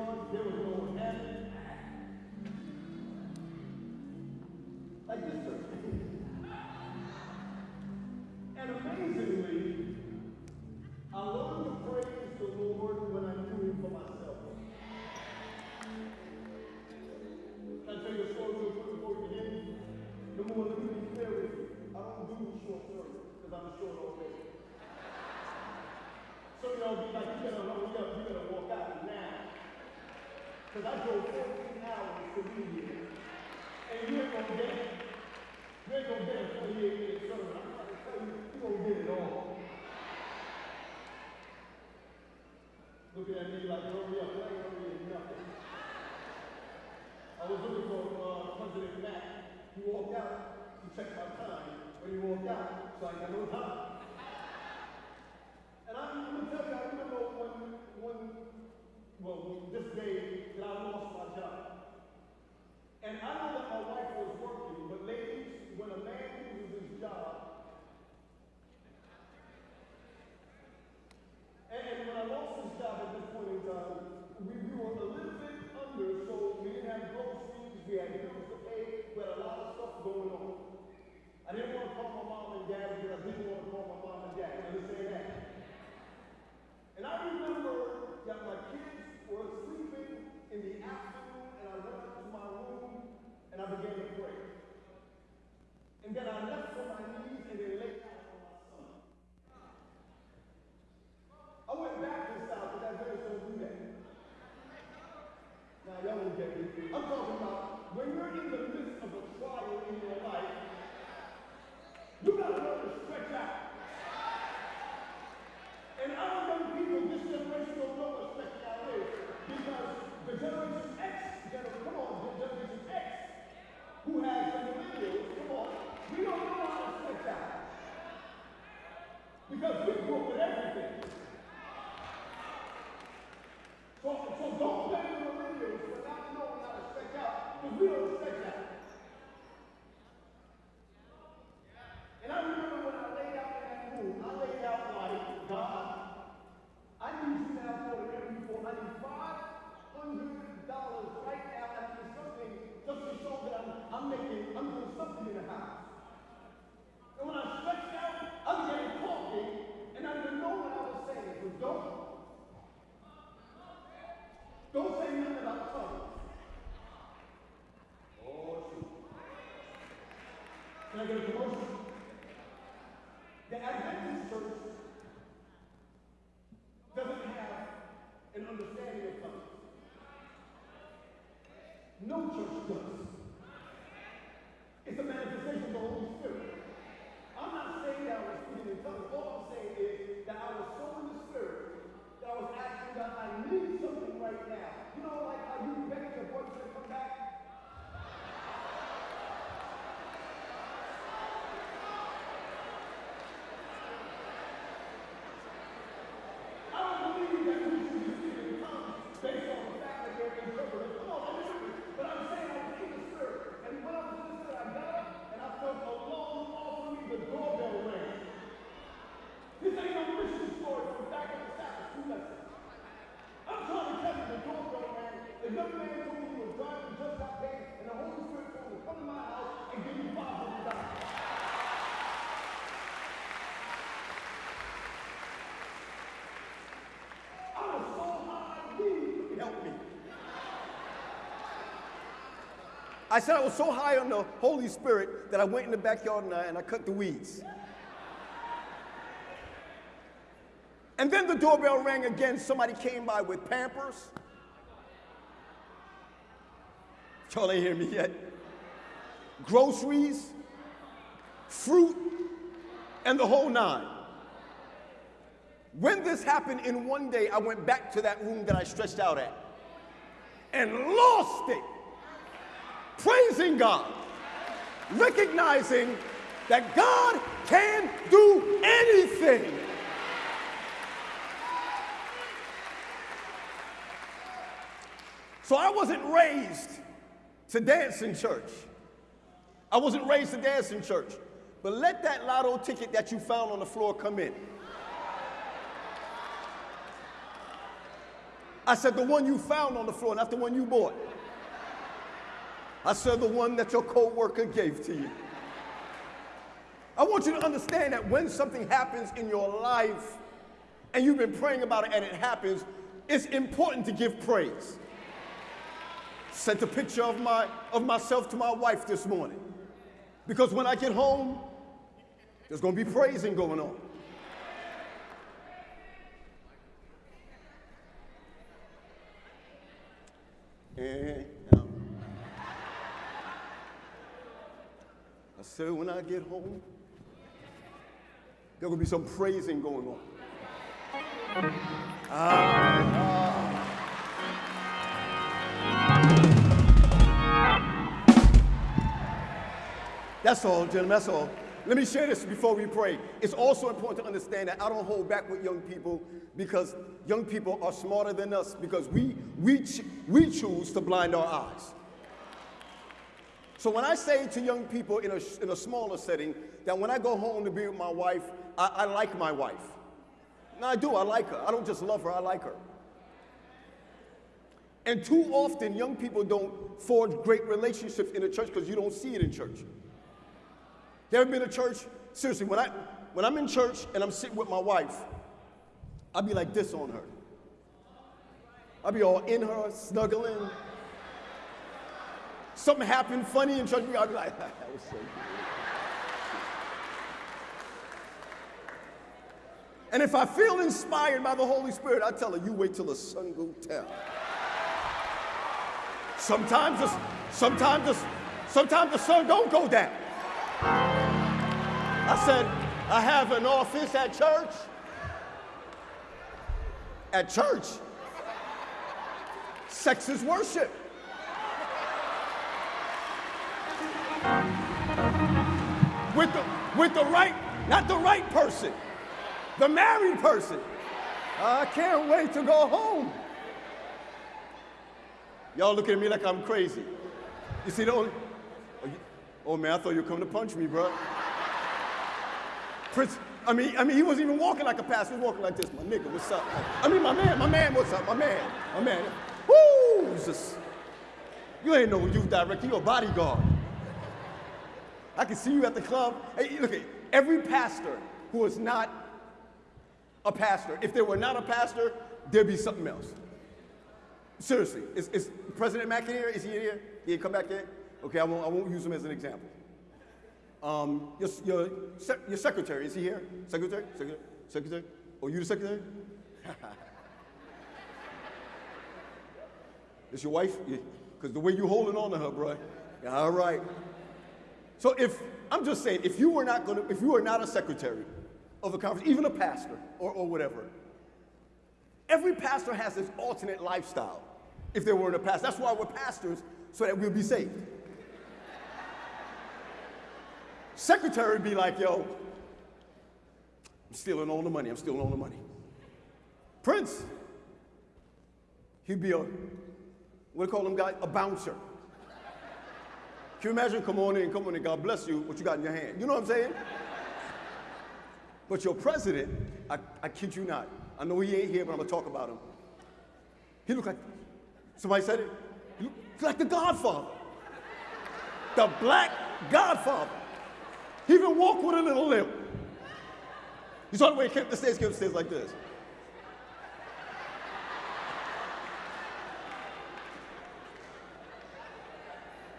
guitars, there was no amp. I said I was so high on the Holy Spirit that I went in the backyard and I, and I cut the weeds. And then the doorbell rang again. Somebody came by with Pampers. Y'all ain't hear me yet. Groceries, fruit, and the whole nine. When this happened in one day, I went back to that room that I stretched out at and lost it. Praising God, recognizing that God can do anything. So I wasn't raised to dance in church. I wasn't raised to dance in church. But let that lotto ticket that you found on the floor come in. I said, the one you found on the floor, not the one you bought. I said, the one that your coworker gave to you. I want you to understand that when something happens in your life and you've been praying about it and it happens, it's important to give praise. Sent a picture of, my, of myself to my wife this morning. Because when I get home, there's going to be praising going on. And I said, when I get home, there will be some praising going on. Ah, That's all, gentlemen, that's all. Let me share this before we pray. It's also important to understand that I don't hold back with young people because young people are smarter than us because we, we, we choose to blind our eyes. So when I say to young people in a, in a smaller setting that when I go home to be with my wife, I, I like my wife. No, I do, I like her. I don't just love her, I like her. And too often, young people don't forge great relationships in the church because you don't see it in church. There ever been a church? Seriously, when, I, when I'm in church and I'm sitting with my wife, I'll be like this on her. I'll be all in her, snuggling. Something happened funny in church, I'll be like, that was so good. And if I feel inspired by the Holy Spirit, I tell her, you wait till the sun goes down. Sometimes the, sometimes the, sometimes the sun don't go down. I said, I have an office at church. At church. Sex is worship. With the, with the right, not the right person, the married person. I can't wait to go home. Y'all looking at me like I'm crazy. You see the only, oh, oh man, I thought you were coming to punch me, bro. Prince, I mean, I mean, he wasn't even walking like a pastor. He was walking like this. My nigga, what's up? I mean, my man, my man, what's up? My man, my man. Woo! Just, you ain't no youth director. You're a bodyguard. I can see you at the club. Hey, look at every pastor who is not a pastor. If they were not a pastor, there'd be something else. Seriously, is, is President Mack in here? Is he here? He come back here? Okay, I won't, I won't use him as an example. Um, your, your, your secretary, is he here? Secretary? Secretary? Secretary? Oh, you the secretary? Is your wife? Because yeah. the way you're holding on to her, bro. All right. So if, I'm just saying, if you were not gonna, if you were not a secretary of a conference, even a pastor or, or whatever, every pastor has this alternate lifestyle if they weren't a pastor. That's why we're pastors, so that we'll be saved. Secretary be like, yo, I'm stealing all the money, I'm stealing all the money. Prince, he'd be a, what do you call him guy? A bouncer. Can you imagine? Come on in, come on in, God bless you, what you got in your hand. You know what I'm saying? But your president, I, I kid you not, I know he ain't here, but I'm gonna talk about him. He looked like, somebody said it, he looked like the Godfather. The black Godfather. He even walked with a little limp. You saw the way he came up the stairs, came up the stairs like this.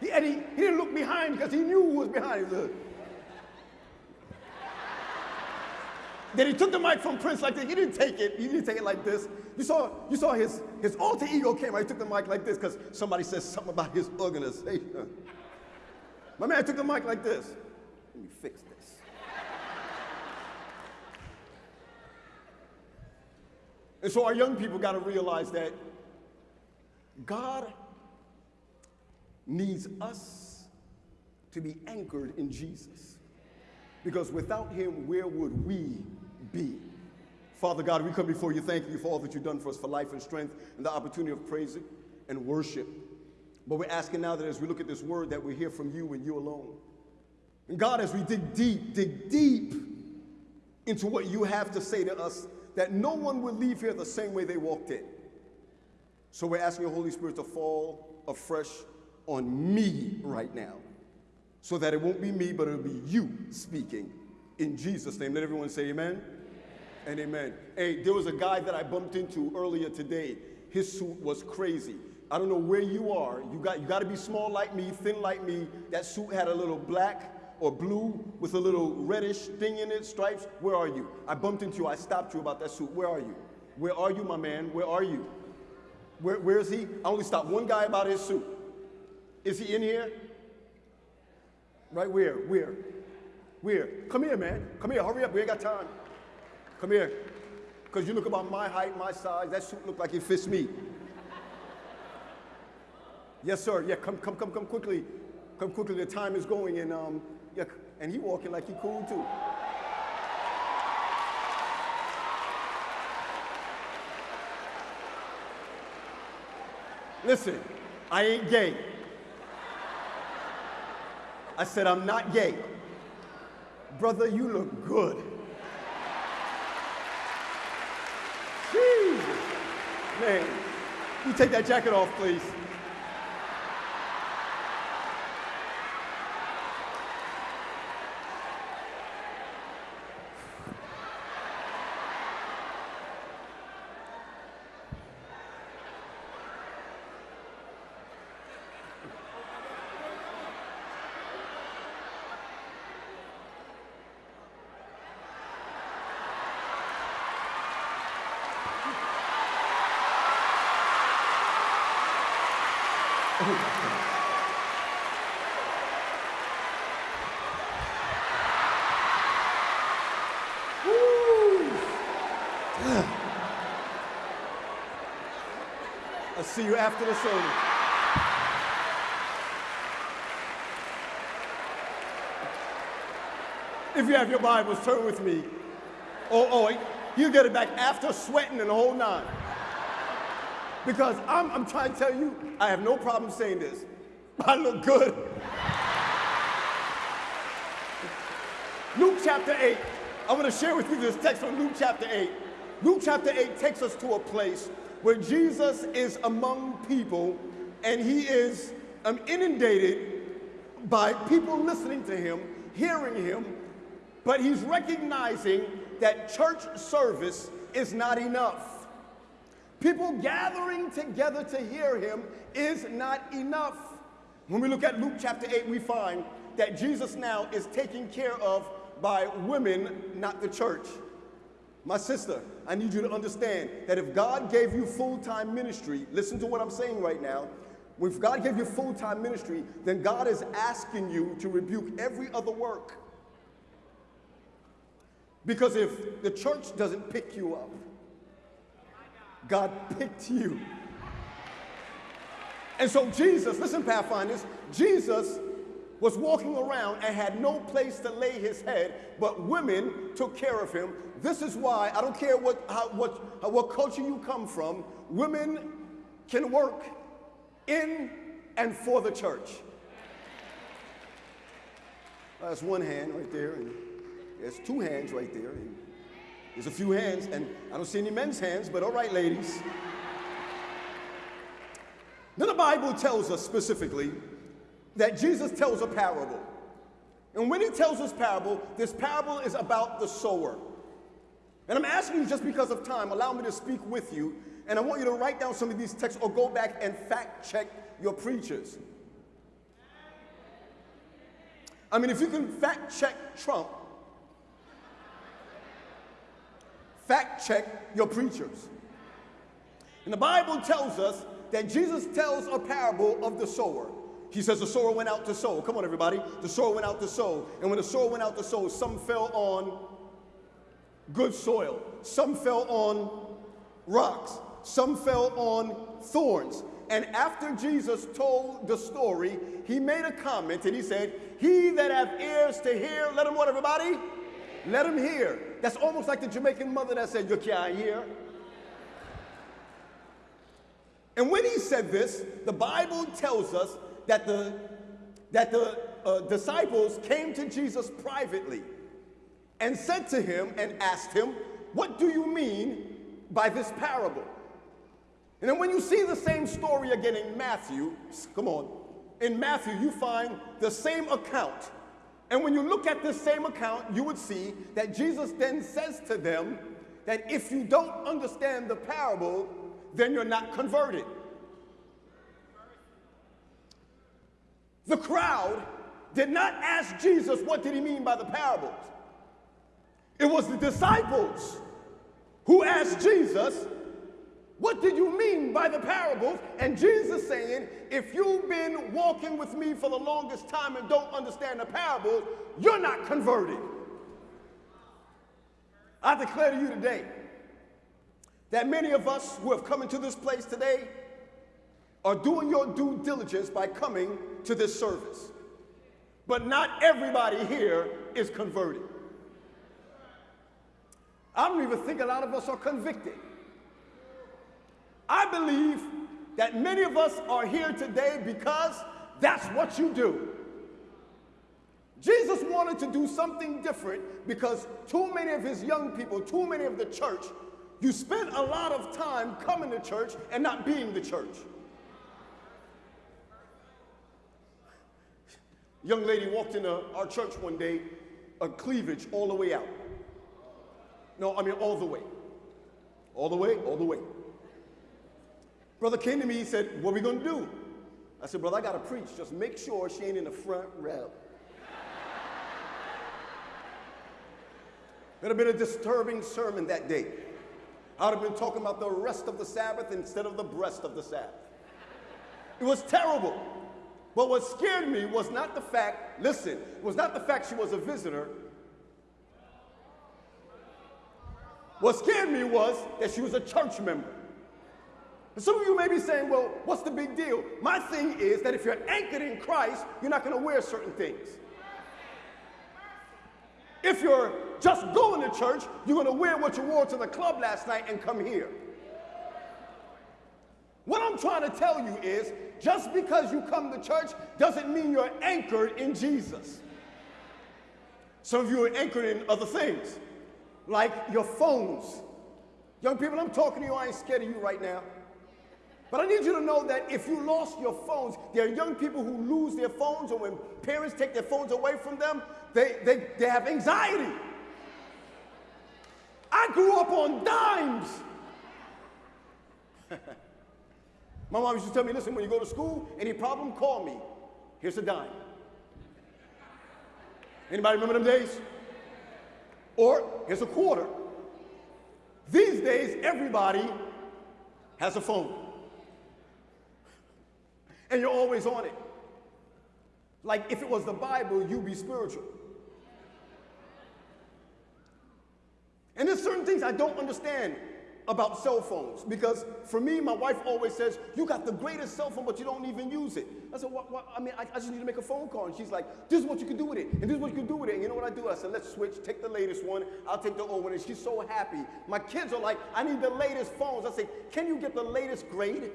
He, and he, he didn't look behind because he knew who was behind him. Then he took the mic from Prince like this. He didn't take it. He didn't take it like this. You saw, you saw his, his alter ego came out. He took the mic like this because somebody said something about his organization. My man took the mic like this. Let me fix this. and so our young people got to realize that God needs us to be anchored in Jesus. Because without him, where would we be? Father God, we come before you thanking you for all that you've done for us for life and strength and the opportunity of praising and worship. But we're asking now that as we look at this word that we hear from you and you alone. And God, as we dig deep, dig deep into what you have to say to us, that no one will leave here the same way they walked in. So we're asking the Holy Spirit to fall afresh on me right now so that it won't be me, but it'll be you speaking in Jesus' name. Let everyone say amen, amen. and amen. Hey, there was a guy that I bumped into earlier today. His suit was crazy. I don't know where you are. You got, you got to be small like me, thin like me. That suit had a little black or blue with a little reddish thing in it, stripes. Where are you? I bumped into you. I stopped you about that suit. Where are you? Where are you, my man? Where are you? Where, where is he? I only stopped one guy about his suit. Is he in here? Right where? Where? Where? Come here, man. Come here. Hurry up. We ain't got time. Come here. Because you look about my height, my size. That suit look like it fits me. yes, sir. Yeah, come, come, come, come quickly. Come quickly. The time is going. And, um, yeah, and he walking like he cool, too. Listen, I ain't gay. I said, I'm not gay. Brother, you look good. Jesus. Man, you take that jacket off, please. I'll see you after the service. If you have your Bibles, turn with me. Oh, oh, you get it back after sweating and the whole nine. Because I'm, I'm trying to tell you, I have no problem saying this. I look good. Luke chapter 8. I want to share with you this text from Luke chapter 8. Luke chapter 8 takes us to a place where Jesus is among people and he is um, inundated by people listening to him, hearing him, but he's recognizing that church service is not enough. People gathering together to hear him is not enough. When we look at Luke chapter 8, we find that Jesus now is taken care of by women, not the church. My sister, I need you to understand that if God gave you full time ministry, listen to what I'm saying right now. If God gave you full time ministry, then God is asking you to rebuke every other work. Because if the church doesn't pick you up, God picked you. And so Jesus, listen, Pathfinders, Jesus was walking around and had no place to lay his head, but women took care of him. This is why I don't care what, how, what, what culture you come from, women can work in and for the church. That's one hand right there, and there's two hands right there. There's a few hands, and I don't see any men's hands, but all right, ladies. Then the Bible tells us specifically that Jesus tells a parable. And when he tells this parable, this parable is about the sower. And I'm asking you just because of time, allow me to speak with you. And I want you to write down some of these texts or go back and fact check your preachers. I mean, if you can fact check Trump, fact check your preachers. And the Bible tells us that Jesus tells a parable of the sower. He says the sower went out to sow. Come on, everybody. The sower went out to sow. And when the sower went out to sow, some fell on good soil, some fell on rocks, some fell on thorns. And after Jesus told the story, he made a comment and he said, He that hath ears to hear, let him what, everybody? Let him hear. That's almost like the Jamaican mother that said, You can't hear. And when he said this, the Bible tells us that the, that the uh, disciples came to Jesus privately and said to him and asked him, What do you mean by this parable? And then when you see the same story again in Matthew, come on, in Matthew, you find the same account. And when you look at this same account, you would see that Jesus then says to them that if you don't understand the parable, then you're not converted. The crowd did not ask Jesus what did he mean by the parables. It was the disciples who asked Jesus, what did you mean by the parables? And Jesus saying, if you've been walking with me for the longest time and don't understand the parables, you're not converted. I declare to you today that many of us who have come into this place today are doing your due diligence by coming to this service. But not everybody here is converted. I don't even think a lot of us are convicted. I believe that many of us are here today because that's what you do. Jesus wanted to do something different because too many of his young people, too many of the church, you spend a lot of time coming to church and not being the church. young lady walked into our church one day, a cleavage all the way out. No, I mean all the way. All the way, all the way. Brother came to me, he said, What are we gonna do? I said, Brother, I gotta preach. Just make sure she ain't in the front row. It would have been a disturbing sermon that day. I would have been talking about the rest of the Sabbath instead of the breast of the Sabbath. It was terrible. But what scared me was not the fact, listen, was not the fact she was a visitor. What scared me was that she was a church member. And some of you may be saying, well, what's the big deal? My thing is that if you're anchored in Christ, you're not going to wear certain things. If you're just going to church, you're going to wear what you wore to the club last night and come here. What I'm trying to tell you is just because you come to church doesn't mean you're anchored in Jesus. Some of you are anchored in other things, like your phones. Young people, I'm talking to you, I ain't scared of you right now. But I need you to know that if you lost your phones, there are young people who lose their phones, or when parents take their phones away from them, they, they, they have anxiety. I grew up on dimes. My mom used to tell me, listen, when you go to school, any problem, call me. Here's a dime. Anybody remember them days? Or here's a quarter. These days, everybody has a phone. And you're always on it. Like if it was the Bible, you'd be spiritual. And there's certain things I don't understand about cell phones because for me, my wife always says, You got the greatest cell phone, but you don't even use it. I said, What? what? I mean, I, I, just need to make a phone call. And she's like, This is what you can do with it, and this is what you can do with it. And you know what I do? I said, Let's switch, take the latest one, I'll take the old one. And she's so happy. My kids are like, I need the latest phones. I say, Can you get the latest grade?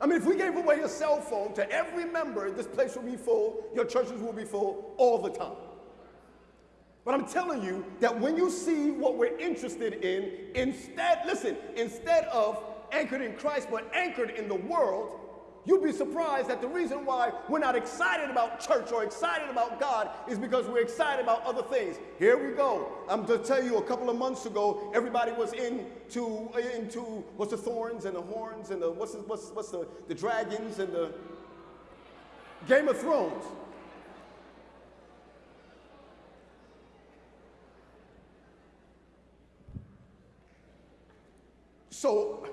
I mean, if we gave away a cell phone to every member, this place will be full, your churches will be full all the time. But I'm telling you that when you see what we're interested in, instead, listen, instead of anchored in Christ, but anchored in the world, You'd be surprised that the reason why we're not excited about church or excited about God is because we're excited about other things. Here we go. I'm to tell you a couple of months ago, everybody was into uh, into what's the thorns and the horns and the what's the, what's what's the the dragons and the Game of Thrones. So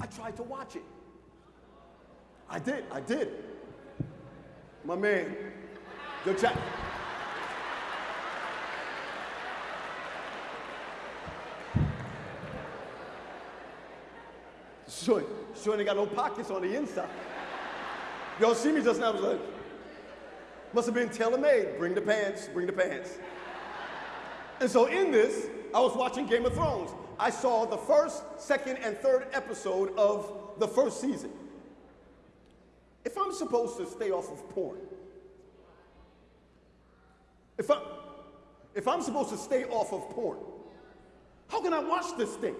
I tried to watch it. I did, I did. My man, good chat. Sure, sure ain't got no pockets on the inside. Y'all see me just now, I was like, must have been tailor-made. Bring the pants, bring the pants. And so in this, I was watching Game of Thrones. I saw the first, second, and third episode of the first season. If I'm supposed to stay off of porn, if, I, if I'm supposed to stay off of porn, how can I watch this thing?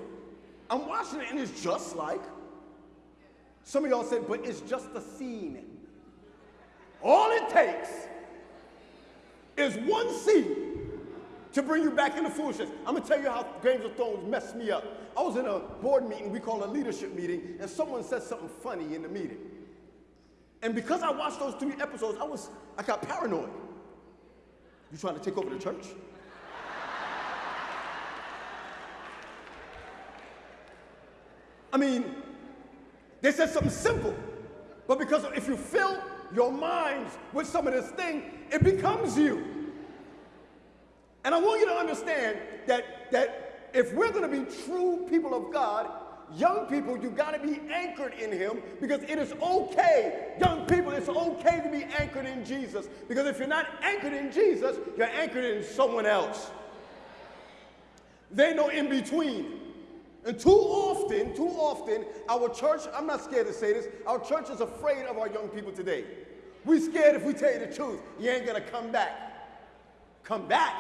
I'm watching it and it's just like, some of y'all said, but it's just a scene. All it takes is one scene to bring you back into foolishness. I'm gonna tell you how Games of Thrones messed me up. I was in a board meeting, we call a leadership meeting, and someone said something funny in the meeting. And because I watched those three episodes, I was, I got paranoid. You trying to take over the church? I mean, they said something simple, but because if you fill your minds with some of this thing, it becomes you. And I want you to understand that, that if we're going to be true people of God, young people, you got to be anchored in Him because it is okay, young people, it's okay to be anchored in Jesus. Because if you're not anchored in Jesus, you're anchored in someone else. They know in between. And too often, too often, our church, I'm not scared to say this, our church is afraid of our young people today. We scared if we tell you the truth, you ain't gonna come back. Come back?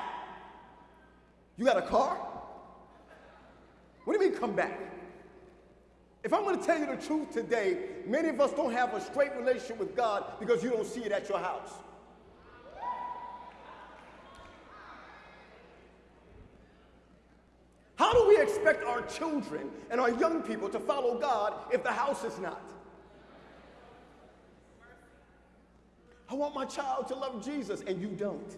You got a car? What do you mean come back? If I'm going to tell you the truth today, many of us don't have a straight relationship with God because you don't see it at your house. How do we expect our children and our young people to follow God if the house is not? I want my child to love Jesus, and you don't.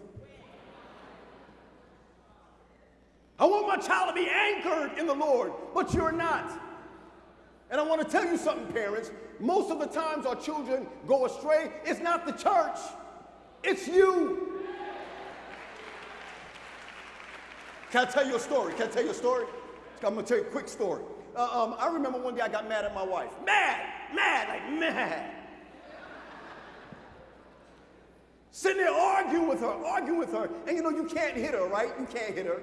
I want my child to be anchored in the Lord, but you're not. And I want to tell you something, parents. Most of the times our children go astray, it's not the church, it's you. Can I tell you a story? Can I tell you a story? I'm going to tell you a quick story. Uh, um, I remember one day I got mad at my wife. Mad, mad, like mad. Sitting there arguing with her, arguing with her. And you know, you can't hit her, right? You can't hit her.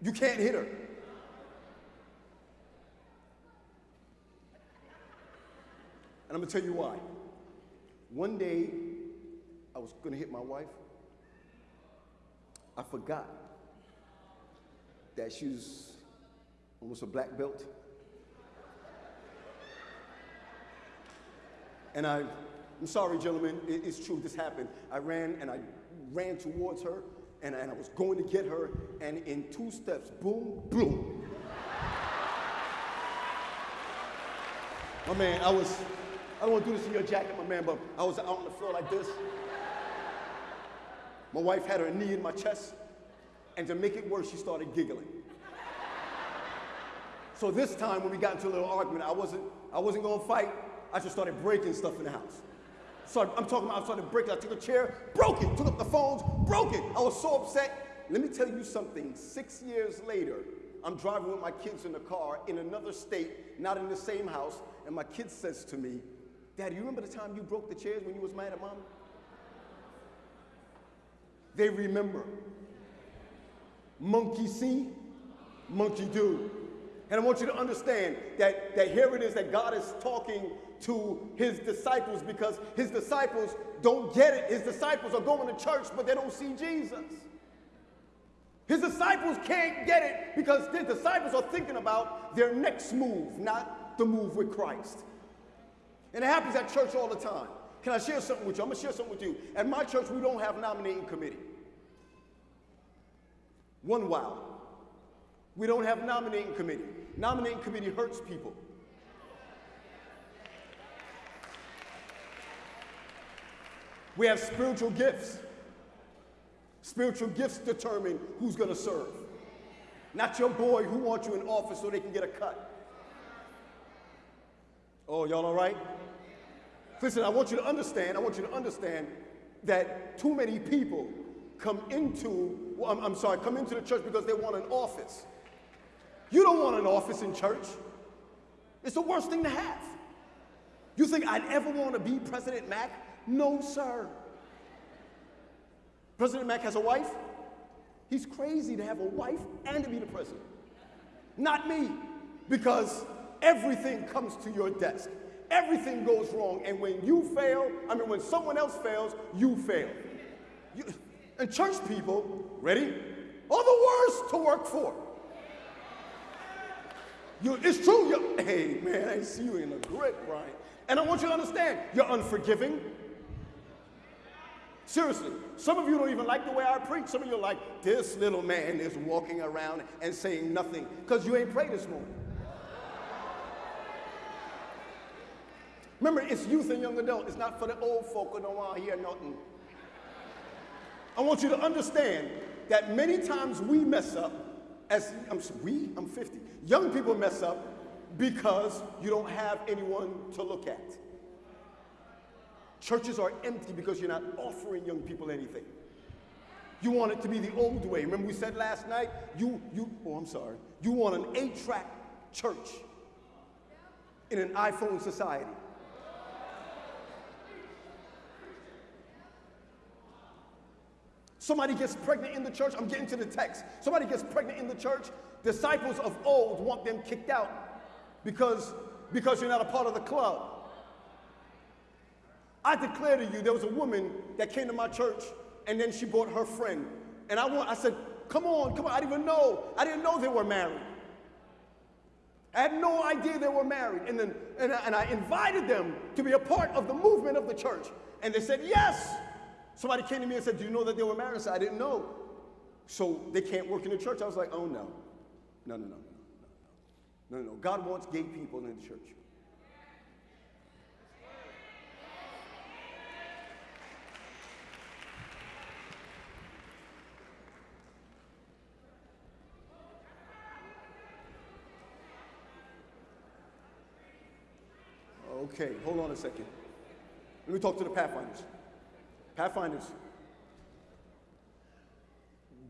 You can't hit her. And I'm to tell you why. One day, I was to hit my wife. I forgot that she was almost a black belt. And I, I'm sorry, gentlemen, it, it's true, this happened. I ran and I ran towards her and, and I was going to get her, and in two steps, boom, boom. My man, I was, I don't want to do this in your jacket, my man, but I was out on the floor like this. My wife had her knee in my chest, and to make it worse, she started giggling. So this time, when we got into a little argument, I wasn't, I wasn't gonna fight. I just started breaking stuff in the house. So I'm talking about I started breaking. I took a chair, broke it, took up the phones, broke it. I was so upset. Let me tell you something. Six years later, I'm driving with my kids in the car in another state, not in the same house, and my kid says to me, Daddy, you remember the time you broke the chairs when you was mad at mom? They remember. Monkey see, monkey do. And I want you to understand that, that here it is that God is talking to his disciples because his disciples don't get it. His disciples are going to church, but they don't see Jesus. His disciples can't get it because the disciples are thinking about their next move, not the move with Christ. And it happens at church all the time. Can I share something with you? I'm going to share something with you. At my church, we don't have nominating committee. One wow. We don't have nominating committee. Nominating committee hurts people. We have spiritual gifts. Spiritual gifts determine who's going to serve. Not your boy who wants you in office so they can get a cut. Oh, y'all all right? Listen, I want you to understand, I want you to understand that too many people come into, well, I'm, I'm sorry, come into the church because they want an office. You don't want an office in church. It's the worst thing to have. You think I'd ever want to be President Mac? No, sir. President Mac has a wife. He's crazy to have a wife and to be the president. Not me, because everything comes to your desk. Everything goes wrong, and when you fail, I mean, when someone else fails, you fail. You, and church people, ready, are the worst to work for. You, it's true. You're, hey, man, I see you in the grip, Brian. And I want you to understand, you're unforgiving. Seriously, some of you don't even like the way I preach. Some of you are like, this little man is walking around and saying nothing because you ain't prayed this morning. Remember, it's youth and young adult. It's not for the old folk who don't want to hear nothing. I want you to understand that many times we mess up as I'm we, I'm 50. Young people mess up because you don't have anyone to look at. Churches are empty because you're not offering young people anything. You want it to be the old way. Remember we said last night, you, you, oh, I'm sorry. You want an eight-track church in an iPhone society. Somebody gets pregnant in the church. I'm getting to the text. Somebody gets pregnant in the church. Disciples of old want them kicked out because, because you're not a part of the club. I declare to you, there was a woman that came to my church and then she brought her friend. And I, want, I said, come on, come on. I didn't even know. I didn't know they were married. I had no idea they were married. And, then, and, I, and I invited them to be a part of the movement of the church. And they said, yes. Somebody came to me and said, Do you know that they were married? I said, I didn't know. So they can't work in the church. I was like, Oh, no. No, no, no, no, no, no, no. God wants gay people in the church. Okay, hold on a second. Let me talk to the Pathfinders. Pathfinders,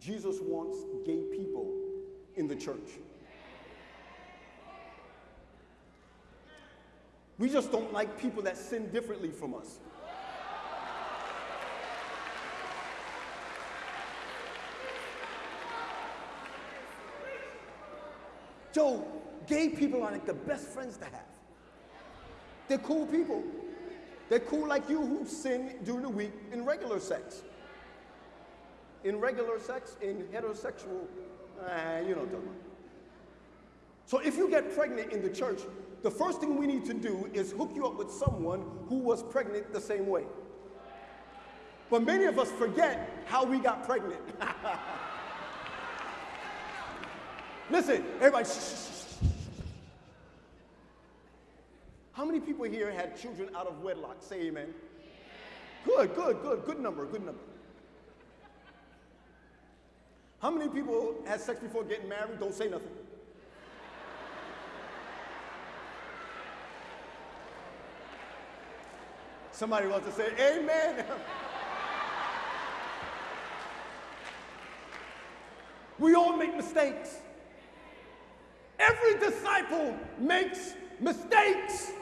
Jesus wants gay people in the church. We just don't like people that sin differently from us. Joe, gay people are like the best friends to have. They're cool people. They're cool like you who sin during the week in regular sex. In regular sex, in heterosexual, uh, you know what I'm talking. So if you get pregnant in the church, the first thing we need to do is hook you up with someone who was pregnant the same way. But many of us forget how we got pregnant. Listen, everybody, shh, shh, shh. How many people here had children out of wedlock? Say amen. Good, good, good, good number, good number. How many people had sex before getting married? Don't say nothing. Somebody wants to say amen. we all make mistakes. Every disciple makes mistakes.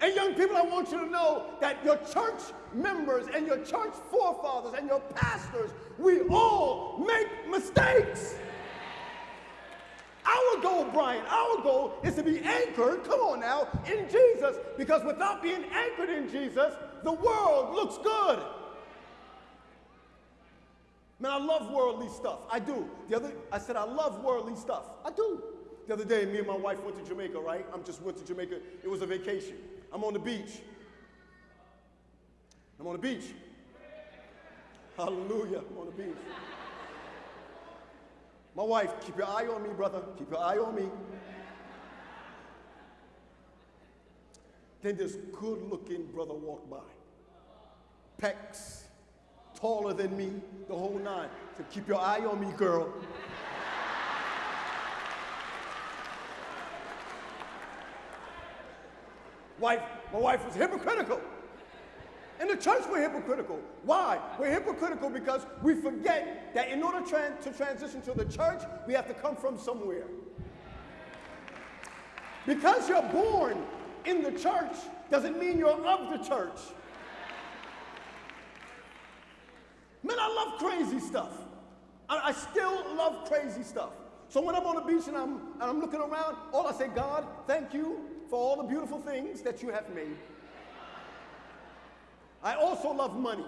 And young people, I want you to know that your church members and your church forefathers and your pastors, we all make mistakes. Our goal, Brian, our goal is to be anchored, come on now, in Jesus, because without being anchored in Jesus, the world looks good. Man, I love worldly stuff. I do. The other, I said I love worldly stuff. I do. The other day, me and my wife went to Jamaica, right? I'm just went to Jamaica. It was a vacation. I'm on the beach. I'm on the beach. Hallelujah. I'm on the beach. My wife, keep your eye on me, brother. Keep your eye on me. Then this good looking brother walked by. Pecs, taller than me, the whole nine. So keep your eye on me, girl. Wife, my wife was hypocritical. In the church, we're hypocritical. Why? We're hypocritical because we forget that in order to transition to the church, we have to come from somewhere. Because you're born in the church doesn't mean you're of the church. Man, I love crazy stuff. I, I still love crazy stuff. So when I'm on the beach and I'm, and I'm looking around, all I say, God, thank you for all the beautiful things that you have made. I also love money.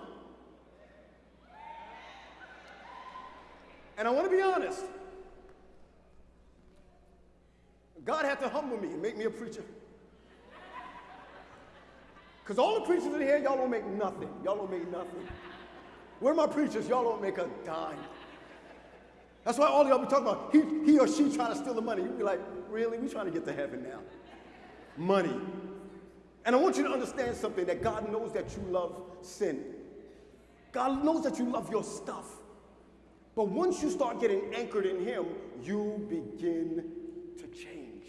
And I want to be honest. God had to humble me and make me a preacher. Because all the preachers in here, y'all don't make nothing. Y'all don't make nothing. Where are my preachers? Y'all don't make a dime. That's why all y'all be talking about, he, he or she trying to steal the money. You be like, really? We trying to get to heaven now money. And I want you to understand something that God knows that you love sin. God knows that you love your stuff. But once you start getting anchored in Him, you begin to change.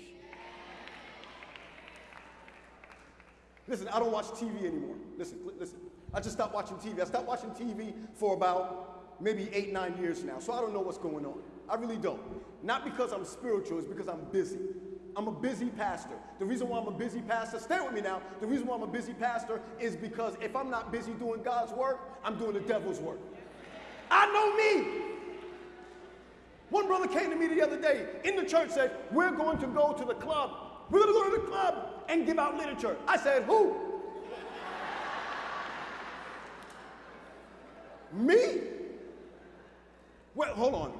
Listen, I don't watch TV anymore. Listen, listen. I just stopped watching TV. I stopped watching TV for about maybe eight, nine years now. So I don't know what's going on. I really don't. Not because I'm spiritual, it's because I'm busy. I'm a busy pastor. The reason why I'm a busy pastor, stay with me now. The reason why I'm a busy pastor is because if I'm not busy doing God's work, I'm doing the devil's work. I know me. One brother came to me the other day in the church said, We're going to go to the club. We're going to go to the club and give out literature. I said, Who? me? Well, hold on.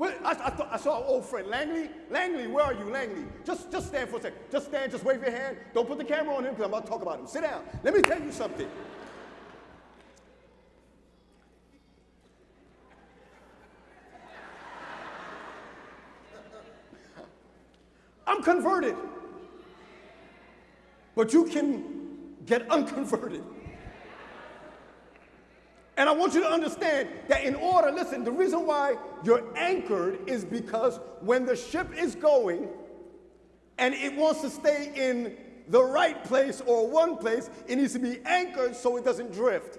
I, I, thought, I saw an old friend, Langley. Langley, where are you, Langley? Just, just stand for a second. Just stand, just wave your hand. Don't put the camera on him because I'm about to talk about him. Sit down. Let me tell you something. I'm converted. But you can get unconverted. And I want you to understand that in order, listen, the reason why you're anchored is because when the ship is going and it wants to stay in the right place or one place, it needs to be anchored so it doesn't drift.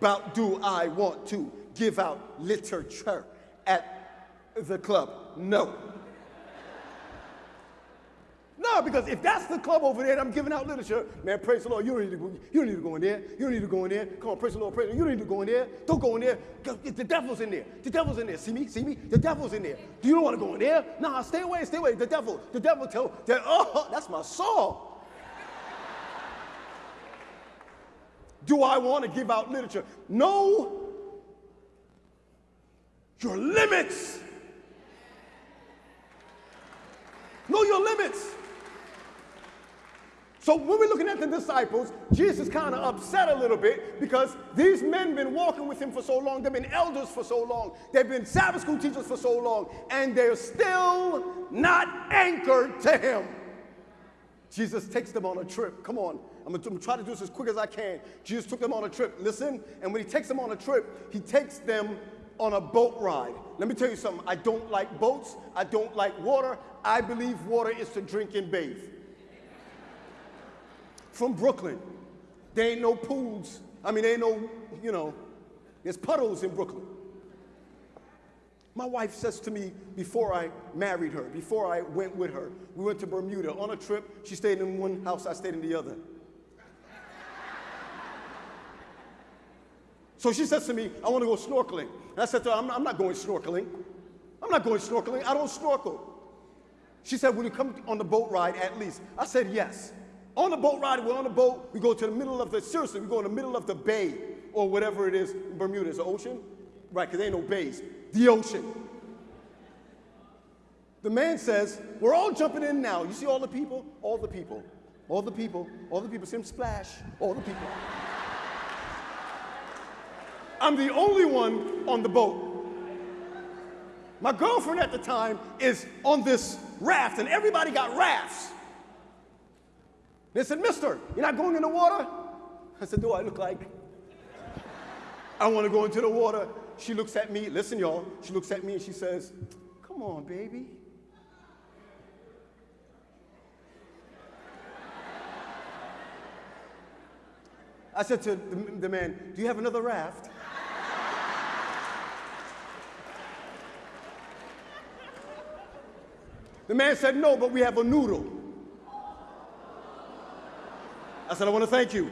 But do I want to give out literature at the club? No. No, because if that's the club over there I'm giving out literature, man, praise the Lord, you don't need to go, you don't need to go in there. You don't need to go in there. Come on, praise the Lord, praise the Lord. You don't need to go in there. Don't go in there. The devil's in there. The devil's in there. See me? See me? The devil's in there. Do you don't want to go in there? Nah, stay away, stay away. The devil, the devil tell, that, oh, that's my soul. Do I want to give out literature? No. Your limits. Know your limits. So when we're looking at the disciples, Jesus kind of upset a little bit because these men been walking with him for so long. They've been elders for so long. They've been Sabbath school teachers for so long. And they're still not anchored to him. Jesus takes them on a trip. Come on. I'm going to try to do this as quick as I can. Jesus took them on a trip. Listen, and when he takes them on a trip, he takes them on a boat ride. Let me tell you something. I don't like boats. I don't like water. I believe water is to drink and bathe. From Brooklyn, there ain't no pools. I mean, there ain't no, you know, there's puddles in Brooklyn. My wife says to me before I married her, before I went with her, we went to Bermuda on a trip. She stayed in one house, I stayed in the other. So she says to me, I want to go snorkeling. And I said to her, I'm, I'm not going snorkeling. I'm not going snorkeling. I don't snorkel. She said, Will you come on the boat ride at least? I said, Yes. On the boat ride, we're on the boat, we go to the middle of the, seriously, we go in the middle of the bay or whatever it is. Bermuda is the ocean? Right, because there ain't no bays the ocean. The man says, We're all jumping in now. You see all the people? All the people. All the people. All the people. See them splash. All the people. I'm the only one on the boat. My girlfriend at the time is on this raft, and everybody got rafts. They said, Mister, you're not going in the water? I said, Do I look like? I want to go into the water. She looks at me, listen, y'all. She looks at me and she says, Come on, baby. I said to the, the man, Do you have another raft? The man said, No, but we have a noodle. I said, I want to thank you.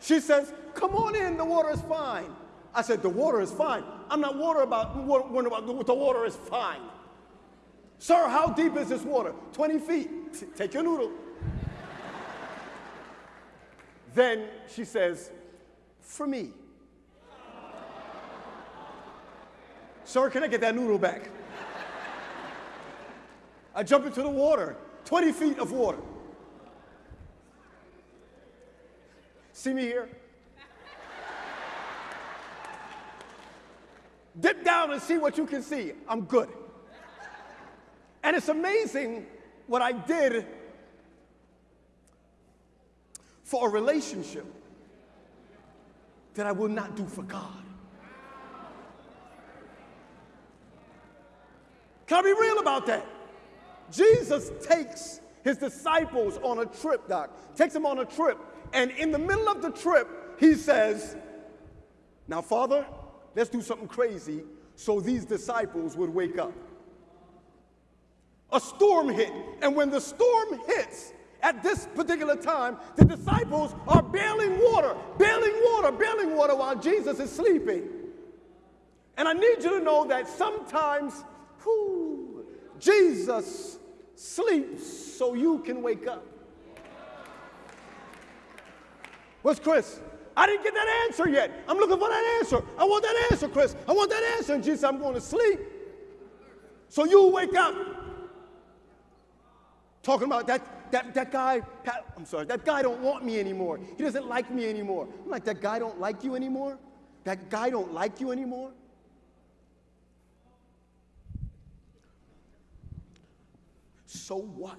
She says, Come on in, the water is fine. I said, the water is fine. I'm not worried about, worried about the water is fine. Sir, how deep is this water? 20 feet. Take your noodle. then she says, for me. Sir, can I get that noodle back? I jump into the water, 20 feet of water. See me here? Dip down and see what you can see. I'm good. And it's amazing what I did for a relationship that I will not do for God. Can I be real about that? Jesus takes his disciples on a trip, Doc, takes them on a trip, and in the middle of the trip, he says, Now, Father, let's do something crazy so these disciples would wake up. A storm hit, and when the storm hits, at this particular time, the disciples are bailing water, bailing water, bailing water while Jesus is sleeping. And I need you to know that sometimes, whew, Jesus sleeps so you can wake up. What's Chris? I didn't get that answer yet. I'm looking for that answer. I want that answer, Chris. I want that answer. And Jesus I'm going to sleep. So you wake up. Talking about that, that, that guy, I'm sorry, that guy don't want me anymore. He doesn't like me anymore. I'm like, that guy don't like you anymore? That guy don't like you anymore? So what?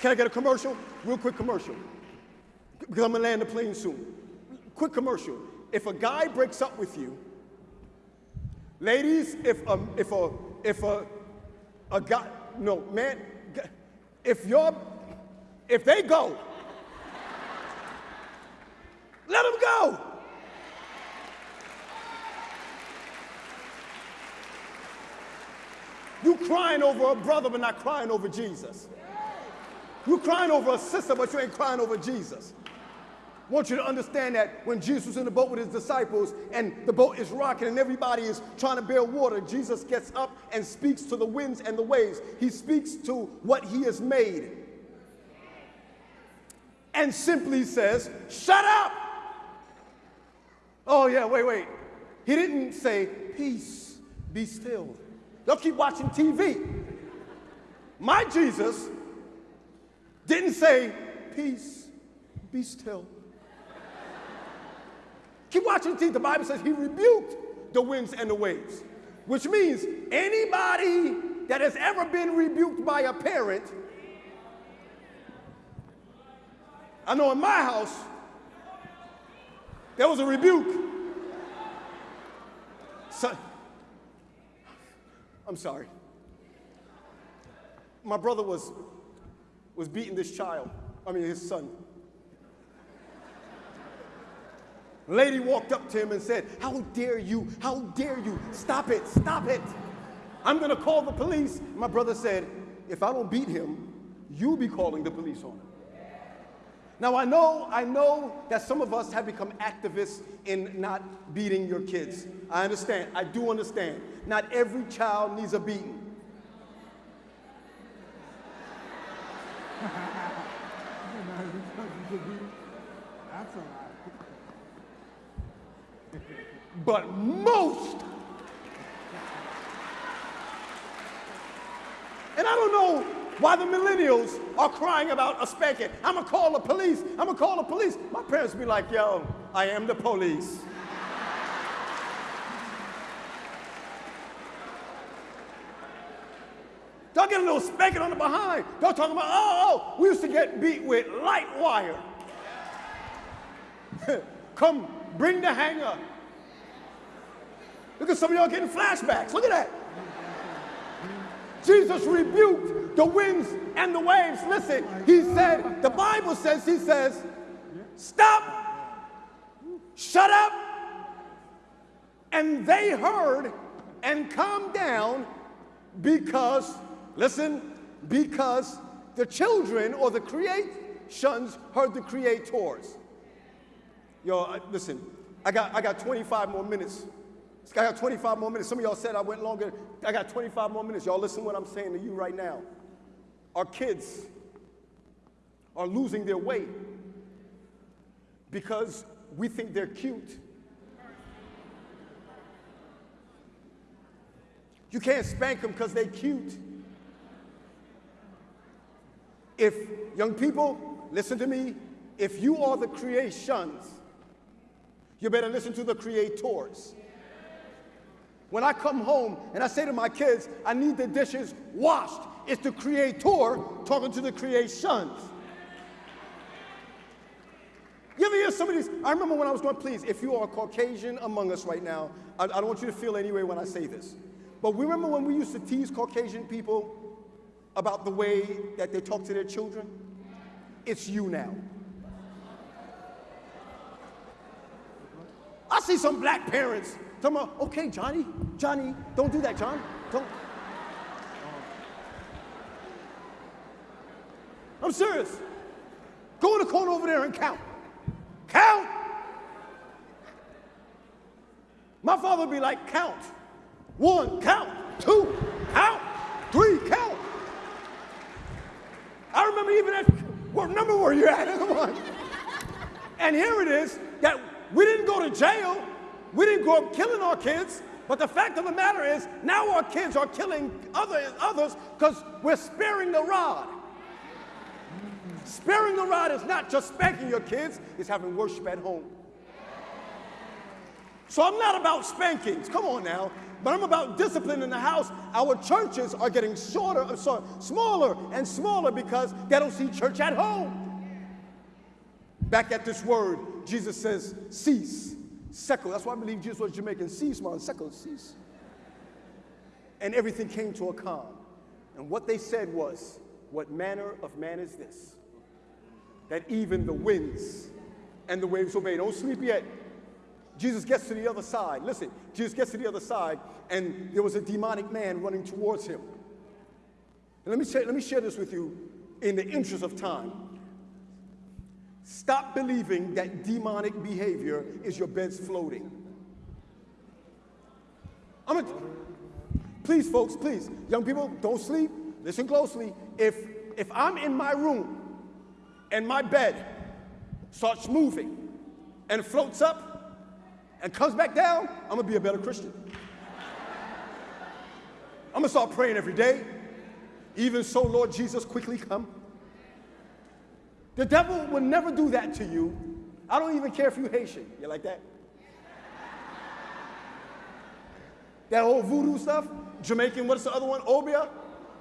Can I get a commercial? Real quick commercial. Because I'm gonna land the plane soon. Quick commercial. If a guy breaks up with you, ladies, if a, if a, if a, a guy, no, man, if you're, if they go, let them go. You crying over a brother, but not crying over Jesus. You're crying over a sister, but you ain't crying over Jesus. I want you to understand that when Jesus was in the boat with his disciples and the boat is rocking and everybody is trying to bear water, Jesus gets up and speaks to the winds and the waves. He speaks to what he has made and simply says, Shut up! Oh, yeah, wait, wait. He didn't say, Peace, be still. They'll keep watching TV. My Jesus didn't say, Peace, be still. Keep watching TV. The Bible says he rebuked the winds and the waves, which means anybody that has ever been rebuked by a parent. I know in my house, there was a rebuke. So, I'm sorry. My brother was, was beating this child, I mean, his son. Lady walked up to him and said, How dare you? How dare you? Stop it, stop it. I'm gonna call the police. My brother said, If I don't beat him, you'll be calling the police on him. Now I know, I know that some of us have become activists in not beating your kids. I understand. I do understand. Not every child needs a beating. That's all right. But most, and I don't know why the millennials are crying about a spanking. I'm gonna call the police. I'm gonna call the police. My parents be like, yo, I am the police. Get a little spanking on the behind. They'll talk about, oh, oh, we used to get beat with light wire. Come, bring the hanger. Look at some of y'all getting flashbacks. Look at that. Jesus rebuked the winds and the waves. Listen, he said, the Bible says, he says, stop, shut up. And they heard and calmed down because, listen, because the children or the creations heard the creators. Yo, listen, I got, I got 25 more minutes. I got 25 more minutes. Some of y'all said I went longer. I got 25 more minutes. Y'all listen what I'm saying to you right now. Our kids are losing their weight because we think they're cute. You can't spank them because they're cute. If, young people, listen to me, if you are the creations, you better listen to the creators. When I come home and I say to my kids, I need the dishes washed, it's the creator talking to the creations. You ever hear some of these? I remember when I was going, please, if you are a Caucasian among us right now, I, I don't want you to feel any way when I say this. But we remember when we used to tease Caucasian people about the way that they talk to their children? It's you now. I see some black parents talking about, okay, Johnny, Johnny, don't do that, John. Don't. I'm serious. Go in the corner over there and count. Count. My father would be like, count. One, count. Two, count. Three, count. I remember even at, what number were you at? And here it is that we didn't go to jail. We didn't grow up killing our kids. But the fact of the matter is, now our kids are killing other, others because we're sparing the rod. Sparing the rod is not just spanking your kids, it's having worship at home. So I'm not about spankings, come on now, but I'm about discipline in the house. Our churches are getting shorter, I'm sorry, smaller and smaller because they don't see church at home. Back at this word, Jesus says, cease. Sekel. That's why I believe Jesus was Jamaican. Cease, man. Sekel, cease. And everything came to a calm. And what they said was, What manner of man is this? That even the winds and the waves obey. Don't sleep yet. Jesus gets to the other side. Listen, Jesus gets to the other side, and there was a demonic man running towards him. And let me share, let me share this with you in the interest of time. Stop believing that demonic behavior is your bed's floating. I'm a, please, folks, please, young people, don't sleep. Listen closely. If if I'm in my room and my bed starts moving and floats up and comes back down, I'm gonna be a better Christian. I'm gonna start praying every day. Even so, Lord Jesus, quickly come. The devil will never do that to you. I don't even care if you Haitian. You like that? that whole voodoo stuff? Jamaican, what's the other one? Obia?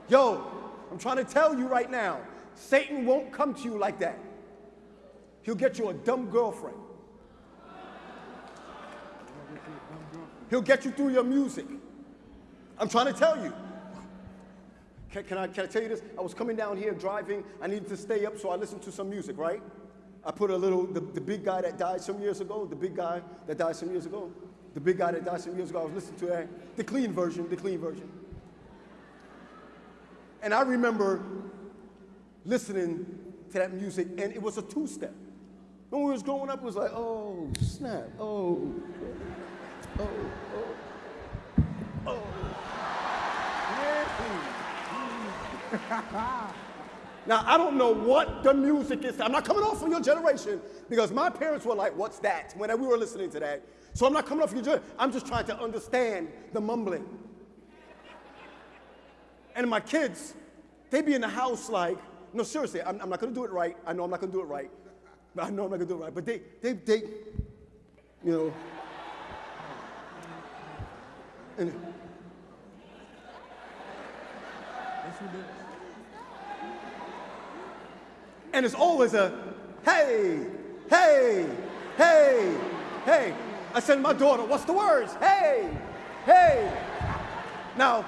Yo, I'm trying to tell you right now, Satan won't come to you like that. He'll get you a dumb girlfriend. He'll get you through your music. I'm trying to tell you. Can, can, I, can I tell you this? I was coming down here driving. I needed to stay up, so I listened to some music, right? I put a little, the, the big guy that died some years ago, the big guy that died some years ago, the big guy that died some years ago, I was listening to that, the clean version, the clean version. And I remember listening to that music, and it was a two step. When we was growing up, it was like, oh, snap, oh, oh, oh, oh. now, I don't know what the music is. I'm not coming off from your generation because my parents were like, what's that? When we were listening to that. So I'm not coming off your generation. I'm just trying to understand the mumbling. And my kids, they be in the house like, no, seriously, I'm, I'm not gonna do it right. I know I'm not gonna do it right. I know I'm not gonna do it right. But they, they, they, you know. And, and it's always a hey, hey, hey, hey. I said my daughter, what's the words? Hey, hey. Now,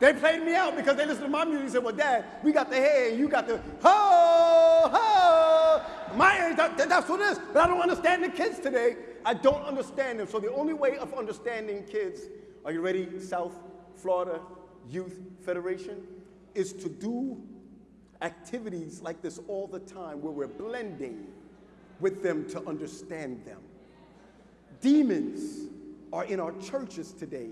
they played me out because they listened to my music and said, well, Dad, we got the hey, you got the ho, ho. My, that, that's what it is. But I don't understand the kids today. I don't understand them. So the only way of understanding kids, are you ready? South Florida Youth Federation, is to do activities like this all the time where we're blending with them to understand them. Demons are in our churches today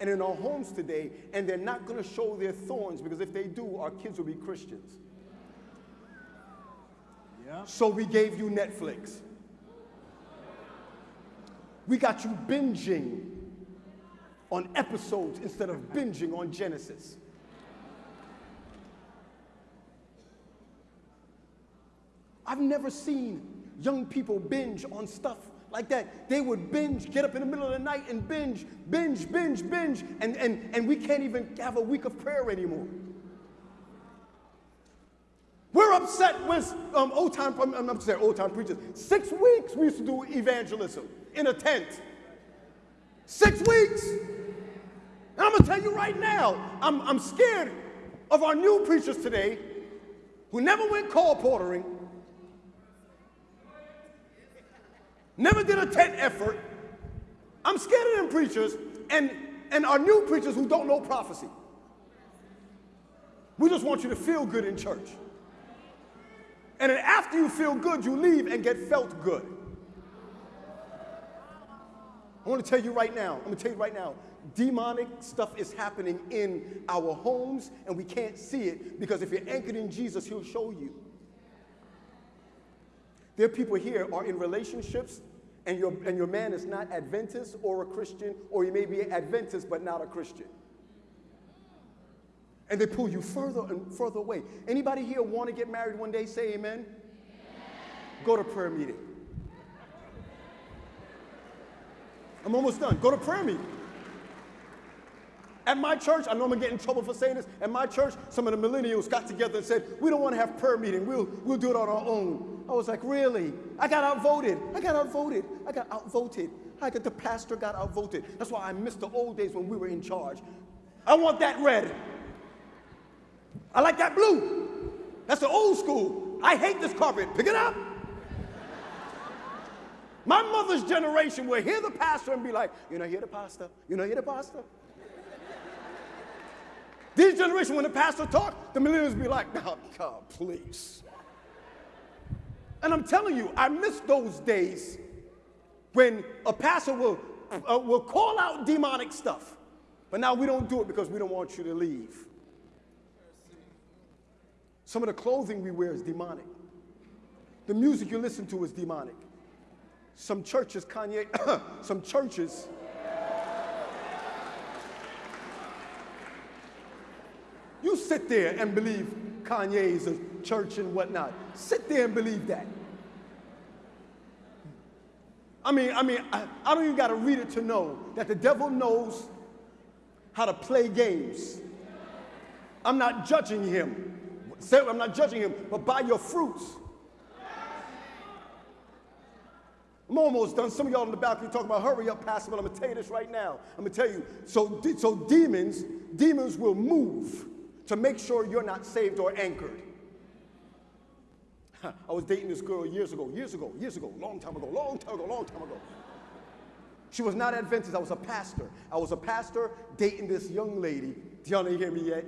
and in our homes today, and they're not going to show their thorns because if they do, our kids will be Christians. Yeah. So we gave you Netflix. We got you binging on episodes instead of binging on Genesis. I've never seen young people binge on stuff like that. They would binge, get up in the middle of the night and binge, binge, binge, binge, and, and, and we can't even have a week of prayer anymore. We're upset with um, old time, I'm upset, old time preachers. Six weeks we used to do evangelism in a tent. Six weeks. And I'm gonna tell you right now, I'm, I'm scared of our new preachers today who never went colporteuring, never did a tent effort. I'm scared of them preachers and, and our new preachers who don't know prophecy. We just want you to feel good in church. And then after you feel good, you leave and get felt good. I want to tell you right now, I'm going to tell you right now, demonic stuff is happening in our homes and we can't see it because if you're anchored in Jesus, he'll show you. There are people here are in relationships and your, and your man is not Adventist or a Christian, or he may be Adventist but not a Christian. And they pull you further and further away. Anybody here want to get married one day? Say amen. amen. Go to prayer meeting. I'm almost done. Go to prayer meeting. At my church, I know I'm gonna get in trouble for saying this. At my church, some of the millennials got together and said, We don't wanna have prayer meeting, we'll, we'll do it on our own. I was like, Really? I got outvoted. I got outvoted. I got outvoted. I got the pastor got outvoted. That's why I missed the old days when we were in charge. I want that red. I like that blue. That's the old school. I hate this carpet. Pick it up. My mother's generation will hear the pastor and be like, You know, hear the pastor. You know, hear the pastor. This generation, when the pastor talk, the millennials be like, "Oh God, please." And I'm telling you, I miss those days when a pastor will, uh, will call out demonic stuff. But now we don't do it because we don't want you to leave. Some of the clothing we wear is demonic. The music you listen to is demonic. Some churches, Kanye, some churches You sit there and believe Kanye's a church and whatnot. Sit there and believe that. I mean, I mean, I, I don't even got to read it to know that the devil knows how to play games. I'm not judging him. I'm not judging him, but by your fruits. I'm almost done. Some of y'all in the balcony talking about hurry up, Pastor, but I'm gonna tell you this right now. I'm gonna tell you. So, so demons, demons will move to make sure you're not saved or anchored. I was dating this girl years ago, years ago, years ago, long time ago, long time ago, long time ago. She was not Adventist. I was a pastor. I was a pastor dating this young lady. Y'all hear me yet?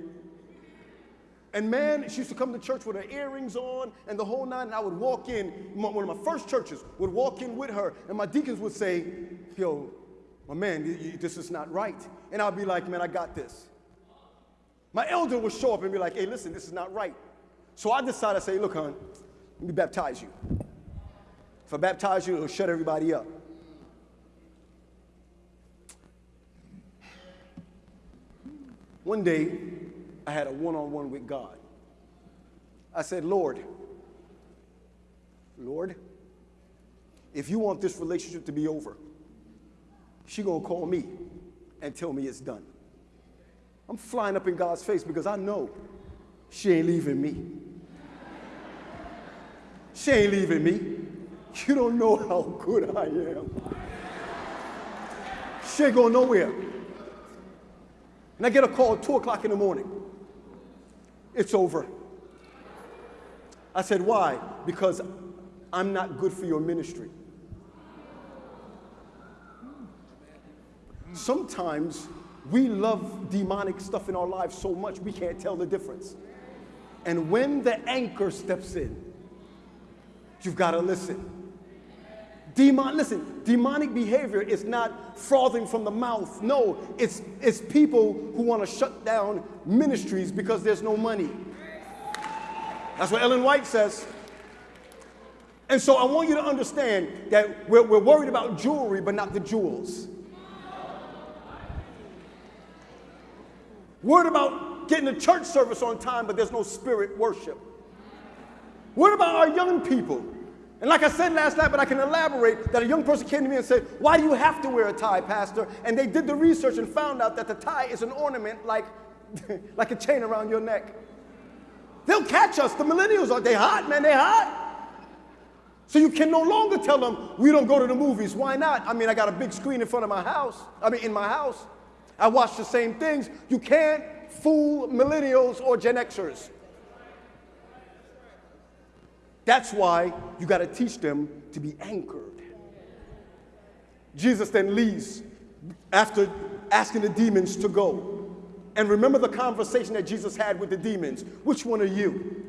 And man, she used to come to church with her earrings on and the whole nine. And I would walk in, one of my first churches, would walk in with her, and my deacons would say, Yo, my man, this is not right. And I'd be like, Man, I got this. My elder would show up and be like, Hey, listen, this is not right. So I decided to say, Look, hon, let me baptize you. If I baptize you, it'll shut everybody up. One day, I had a one on one with God. I said, Lord, Lord, if you want this relationship to be over, she gonna call me and tell me it's done. I'm flying up in God's face because I know she ain't leaving me. She ain't leaving me. You don't know how good I am. She ain't going nowhere. And I get a call at 2 o'clock in the morning. It's over. I said, Why? Because I'm not good for your ministry. Sometimes we love demonic stuff in our lives so much we can't tell the difference. And when the anchor steps in, you've got to listen. Demon, listen, demonic behavior is not frothing from the mouth. No, it's, it's people who want to shut down ministries because there's no money. That's what Ellen White says. And so I want you to understand that we're, we're worried about jewelry, but not the jewels. Worried about getting a church service on time, but there's no spirit worship. What about our young people? And like I said last night, but I can elaborate, that a young person came to me and said, Why do you have to wear a tie, Pastor? And they did the research and found out that the tie is an ornament like, like a chain around your neck. They'll catch us. The millennials are they hot, man, they hot. So you can no longer tell them we don't go to the movies. Why not? I mean, I got a big screen in front of my house. I mean, in my house. I watch the same things. You can't fool millennials or Gen Xers. That's why you got to teach them to be anchored. Jesus then leaves after asking the demons to go. And remember the conversation that Jesus had with the demons. Which one are you?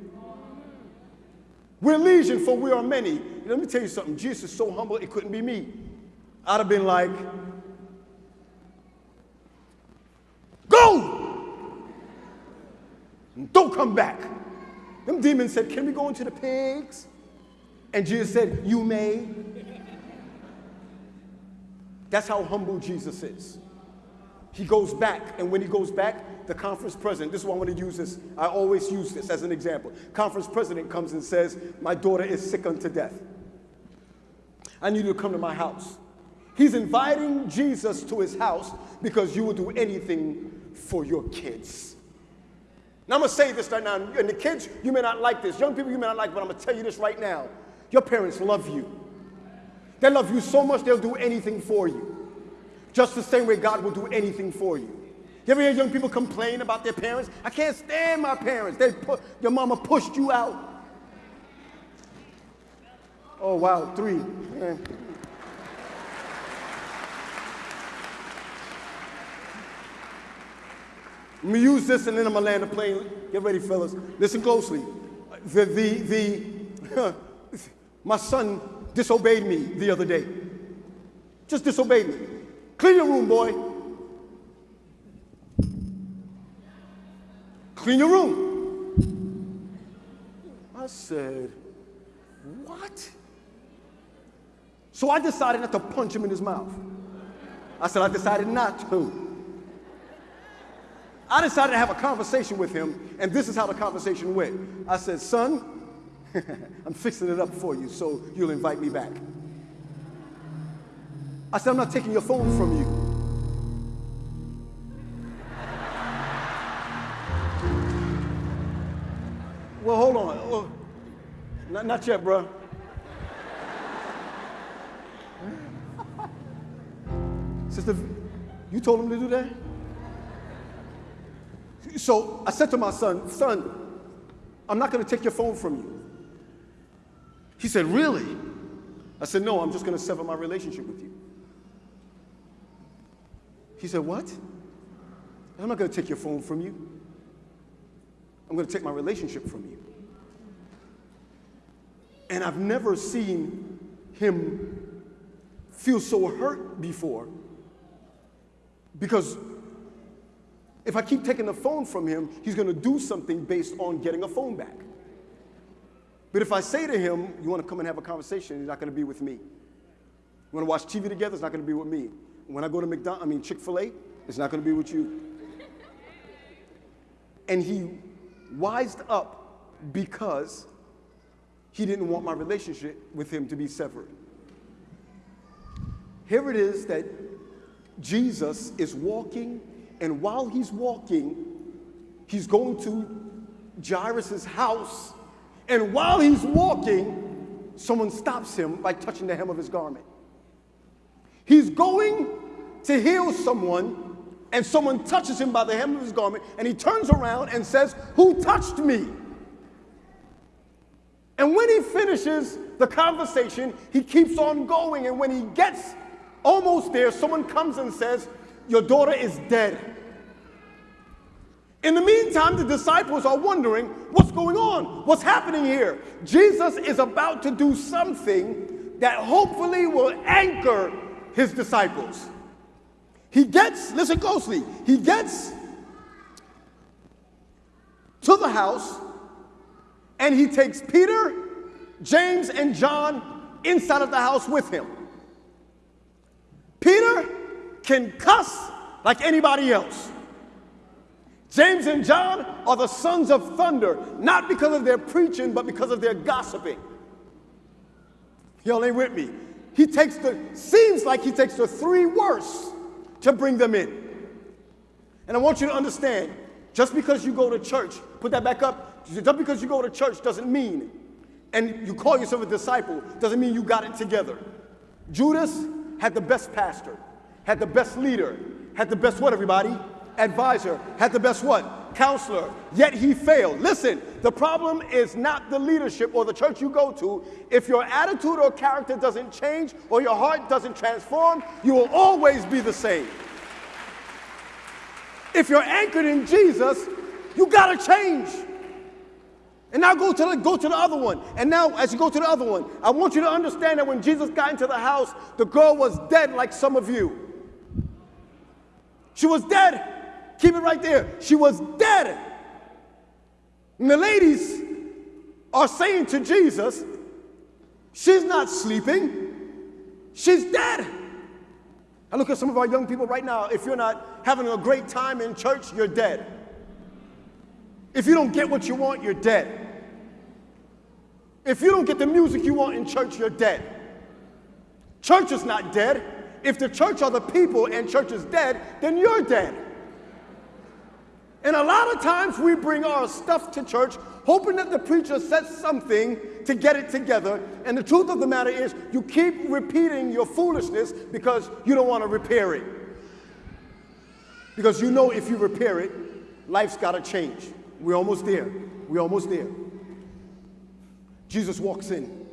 We're legion, for we are many. Let me tell you something. Jesus is so humble, it couldn't be me. I'd have been like, Go! Don't come back. Them demons said, Can we go into the pigs? And Jesus said, You may. That's how humble Jesus is. He goes back, and when he goes back, the conference president, this is why I want to use this, I always use this as an example. Conference president comes and says, My daughter is sick unto death. I need you to come to my house. He's inviting Jesus to his house because you will do anything for your kids. Now, I'm to say this right now, and the kids, you may not like this. Young people, you may not like but I'm to tell you this right now. Your parents love you. They love you so much, they'll do anything for you. Just the same way God will do anything for you. You ever hear young people complain about their parents? I can't stand my parents. They put, your mama pushed you out. Oh, wow, three. Let me use this and then I'm gonna land the plane. Get ready, fellas. Listen closely. The, the, the, my son disobeyed me the other day. Just disobeyed me. Clean your room, boy. Clean your room. I said, What? So I decided not to punch him in his mouth. I said, I decided not to. I decided to have a conversation with him, and this is how the conversation went. I said, Son, I'm fixing it up for you so you'll invite me back. I said, I'm not taking your phone from you. Well, hold on. Oh, not, not yet, bro. Sister, you told him to do that? So I said to my son, Son, I'm not going to take your phone from you. He said, Really? I said, No, I'm just going to sever my relationship with you. He said, What? I'm not going to take your phone from you. I'm going to take my relationship from you. And I've never seen him feel so hurt before because if I keep taking the phone from him, he's going to do something based on getting a phone back. But if I say to him, You want to come and have a conversation, he's not going to be with me. You want to watch TV together, it's not going to be with me. When I go to McDonald's, I mean Chick fil A, it's not going to be with you. And he wised up because he didn't want my relationship with him to be severed. Here it is that Jesus is walking, and while he's walking, he's going to Jairus' house. And while he's walking, someone stops him by touching the hem of his garment. He's going to heal someone, and someone touches him by the hem of his garment, and he turns around and says, Who touched me? And when he finishes the conversation, he keeps on going. And when he gets almost there, someone comes and says, Your daughter is dead. In the meantime, the disciples are wondering what's going on? What's happening here? Jesus is about to do something that hopefully will anchor his disciples. He gets, listen closely, he gets to the house and he takes Peter, James, and John inside of the house with him. Peter can cuss like anybody else. James and John are the sons of thunder, not because of their preaching, but because of their gossiping. Y'all ain't with me. He takes the, seems like he takes the three worst to bring them in. And I want you to understand just because you go to church, put that back up, just because you go to church doesn't mean, and you call yourself a disciple, doesn't mean you got it together. Judas had the best pastor, had the best leader, had the best what, everybody? Advisor, had the best what? Counselor. Yet he failed. Listen, the problem is not the leadership or the church you go to. If your attitude or character doesn't change or your heart doesn't transform, you will always be the same. If you're anchored in Jesus, you gotta change. And now go to the, go to the other one. And now, as you go to the other one, I want you to understand that when Jesus got into the house, the girl was dead like some of you. She was dead. Keep it right there. She was dead. And the ladies are saying to Jesus, She's not sleeping, she's dead. I look at some of our young people right now. If you're not having a great time in church, you're dead. If you don't get what you want, you're dead. If you don't get the music you want in church, you're dead. Church is not dead. If the church are the people and church is dead, then you're dead. And a lot of times we bring our stuff to church hoping that the preacher says something to get it together. And the truth of the matter is, you keep repeating your foolishness because you don't want to repair it. Because you know if you repair it, life's got to change. We're almost there. We're almost there. Jesus walks in.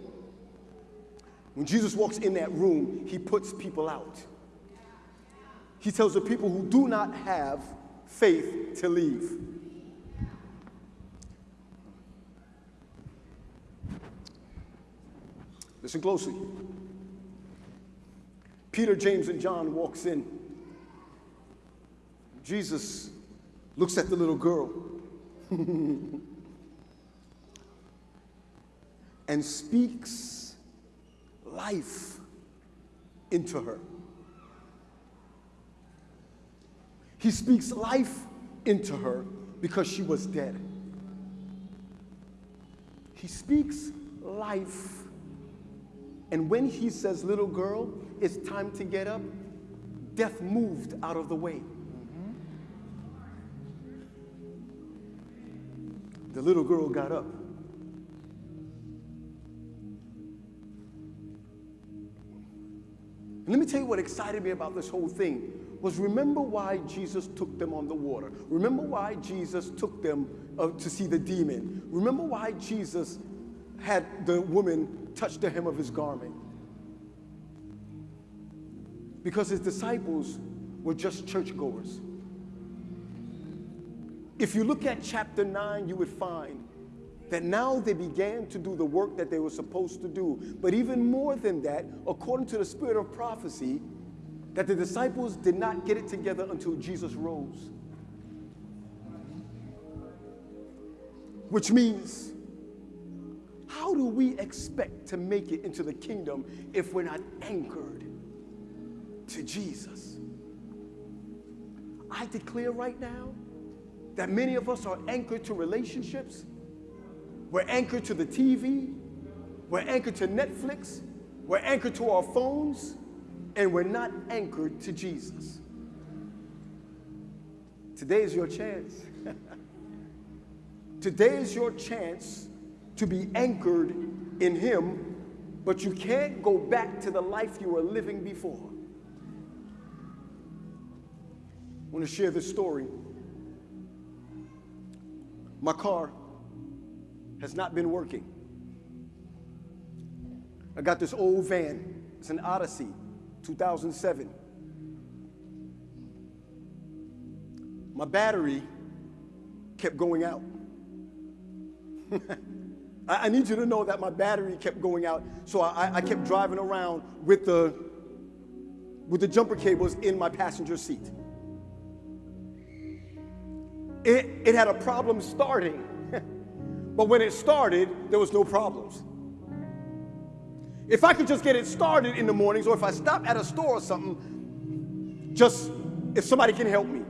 When Jesus walks in that room, he puts people out. He tells the people who do not have faith to leave. Listen closely. Peter, James, and John walks in. Jesus looks at the little girl and speaks life into her. He speaks life into her because she was dead. He speaks life. And when he says, Little girl, it's time to get up, death moved out of the way. The little girl got up. And let me tell you what excited me about this whole thing was remember why Jesus took them on the water. Remember why Jesus took them uh, to see the demon. Remember why Jesus had the woman touch the hem of his garment. Because his disciples were just churchgoers. If you look at chapter 9, you would find that now they began to do the work that they were supposed to do. But even more than that, according to the spirit of prophecy, that the disciples did not get it together until Jesus rose. Which means, how do we expect to make it into the kingdom if we're not anchored to Jesus? I declare right now that many of us are anchored to relationships we're anchored to the TV. We're anchored to Netflix. We're anchored to our phones. And we're not anchored to Jesus. Today is your chance. Today is your chance to be anchored in Him, but you can't go back to the life you were living before. I want to share this story. My car has not been working. I got this old van. It's an Odyssey, 2007. My battery kept going out. I, need you to know that my battery kept going out, so I, I kept driving around with the, with the jumper cables in my passenger seat. It, it had a problem starting but when it started, there was no problems. If I could just get it started in the mornings, or if I stop at a store or something, just if somebody can help me.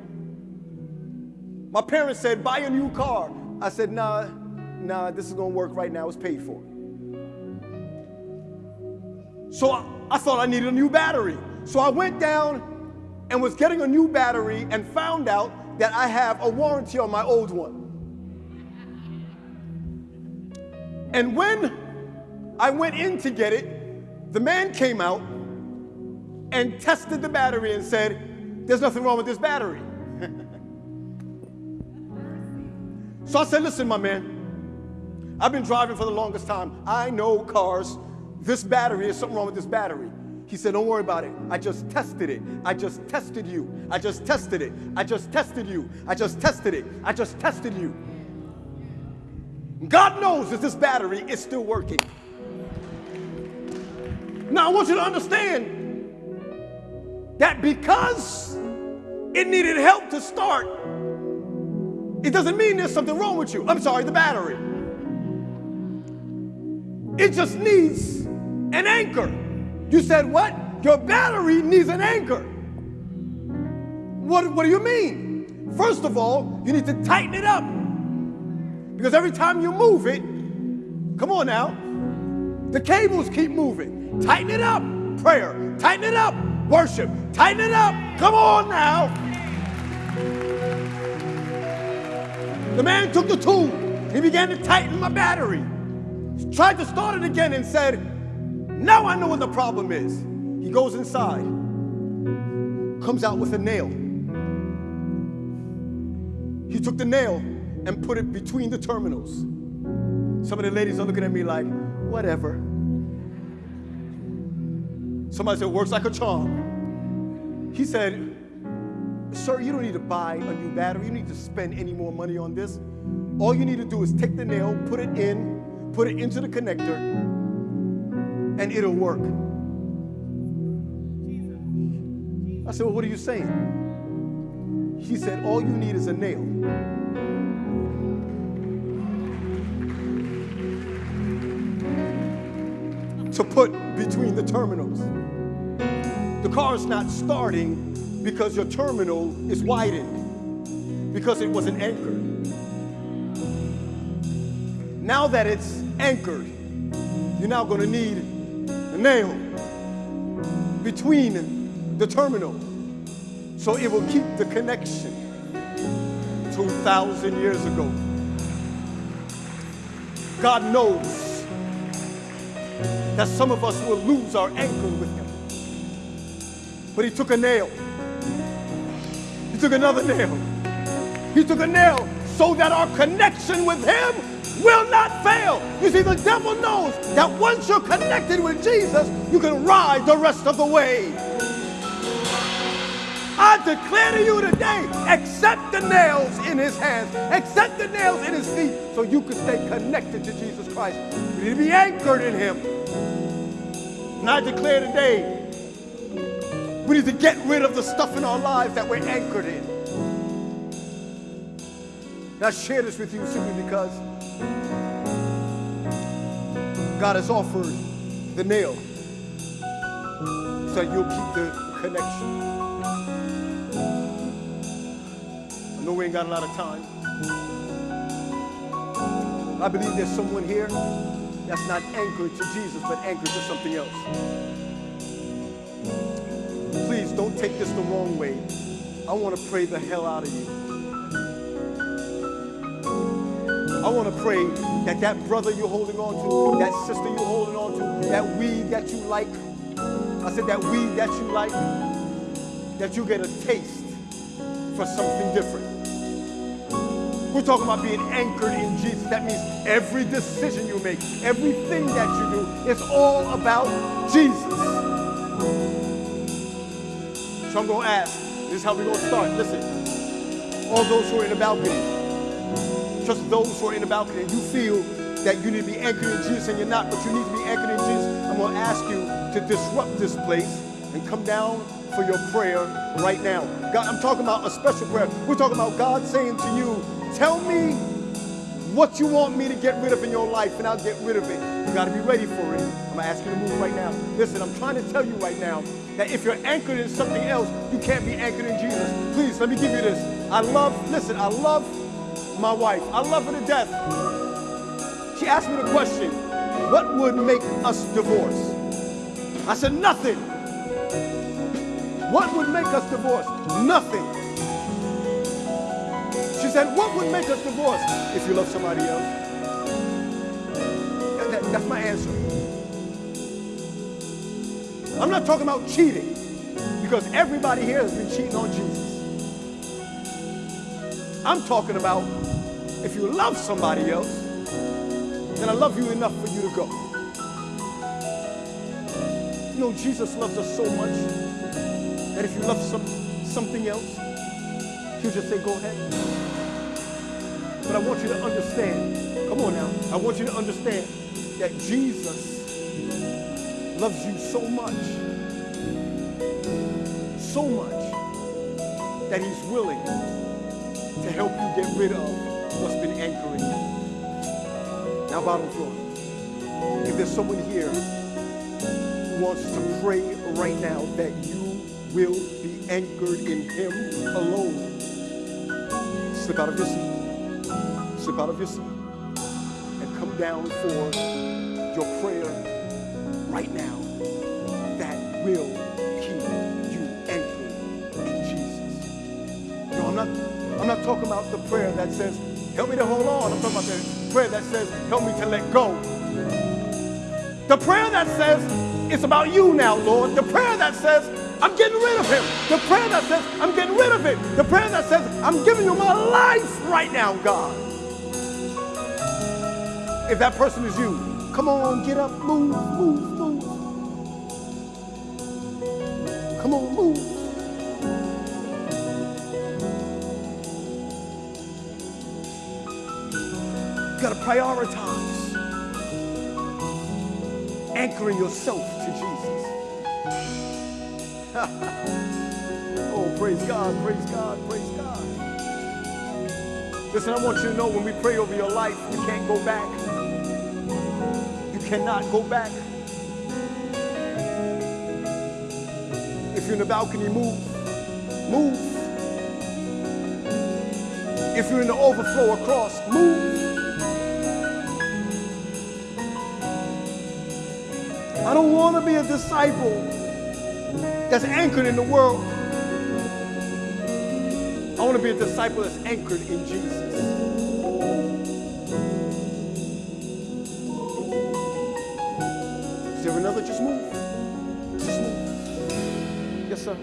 My parents said, buy a new car. I said, nah, nah, this is gonna work right now, it's paid for. So I, I thought I needed a new battery. So I went down and was getting a new battery and found out that I have a warranty on my old one. And when I went in to get it, the man came out and tested the battery and said, There's nothing wrong with this battery. so I said, Listen, my man, I've been driving for the longest time. I know cars. This battery is something wrong with this battery. He said, Don't worry about it. I just tested it. I just tested you. I just tested it. I just tested you. I just tested it. I just tested you. God knows that this battery is still working. Now, I want you to understand that because it needed help to start, it doesn't mean there's something wrong with you. I'm sorry, the battery. It just needs an anchor. You said, What? Your battery needs an anchor. What, what do you mean? First of all, you need to tighten it up. Because every time you move it, come on now, the cables keep moving. Tighten it up, prayer. Tighten it up, worship. Tighten it up. Come on now. The man took the tool. He began to tighten my battery. Tried to start it again and said, Now I know what the problem is. He goes inside, comes out with a nail. He took the nail and put it between the terminals. Some of the ladies are looking at me like, whatever. Somebody said, works like a charm. He said, Sir, you don't need to buy a new battery. You need to spend any more money on this. All you need to do is take the nail, put it in, put it into the connector, and it'll work. I said, Well, what are you saying? He said, All you need is a nail. Put between the terminals. The car is not starting because your terminal is widened, because it wasn't anchored. Now that it's anchored, you're now going to need a nail between the terminal so it will keep the connection 2,000 years ago. God knows that some of us will lose our anchor with him. But he took a nail. He took another nail. He took a nail so that our connection with him will not fail. You see, the devil knows that once you're connected with Jesus, you can ride the rest of the way. I declare to you today, accept the nails in his hands, accept the nails in his feet, so you can stay connected to Jesus Christ. You need to be anchored in him. And I declare today, we need to get rid of the stuff in our lives that we're anchored in. And I share this with you simply because God has offered the nail so you'll keep the connection. Know we ain't got a lot of time. I believe there's someone here that's not anchored to Jesus, but anchored to something else. Please don't take this the wrong way. I want to pray the hell out of you. I want to pray that that brother you're holding on to, that sister you're holding on to, that weed that you like, I said that weed that you like, that you get a taste for something different. We're talking about being anchored in Jesus. That means every decision you make, everything that you do, it's all about Jesus. So I'm going to ask, this is how we're going to start. Listen, all those who are in the balcony, just those who are in the balcony, and you feel that you need to be anchored in Jesus and you're not, but you need to be anchored in Jesus, I'm going to ask you to disrupt this place and come down for your prayer right now. God, I'm talking about a special prayer. We're talking about God saying to you, tell me what you want me to get rid of in your life and I'll get rid of it. You got to be ready for it. I'm going to ask you to move right now. Listen, I'm trying to tell you right now that if you're anchored in something else, you can't be anchored in Jesus. Please, let me give you this. I love, listen, I love my wife. I love her to death. She asked me the question, what would make us divorce? I said, nothing. What would make us divorce? Nothing. She said, what would make us divorce? If you love somebody else. That- that- that's my answer. I'm not talking about cheating because everybody here has been cheating on Jesus. I'm talking about if you love somebody else, then I love you enough for you to go. You know, Jesus loves us so much that if you love some, something else, he'll just say, go ahead. But I want you to understand, come on now, I want you to understand that Jesus loves you so much, so much, that he's willing to help you get rid of what's been anchoring you. Now, bottom floor, if there's someone here who wants to pray right now that you will be anchored in him alone, slip out of your seat, slip out of your seat, and come down for your prayer right now that will keep you anchored in Jesus. No, I'm not, I'm not talking about the prayer that says, help me to hold on. I'm talking about the prayer that says, help me to let go. The prayer that says, it's about you now, Lord. The prayer that says, I'm getting rid of him. The prayer that says, I'm getting rid of it. The prayer that says, I'm giving you my life right now, God. If that person is you, come on, get up, move, move, move. Come on, move. You gotta prioritize anchoring yourself to Jesus. oh, praise God, praise God, praise God. Listen, I want you to know when we pray over your life, you can't go back. Cannot go back. If you're in the balcony, move. Move. If you're in the overflow across, move. I don't want to be a disciple that's anchored in the world. I want to be a disciple that's anchored in Jesus.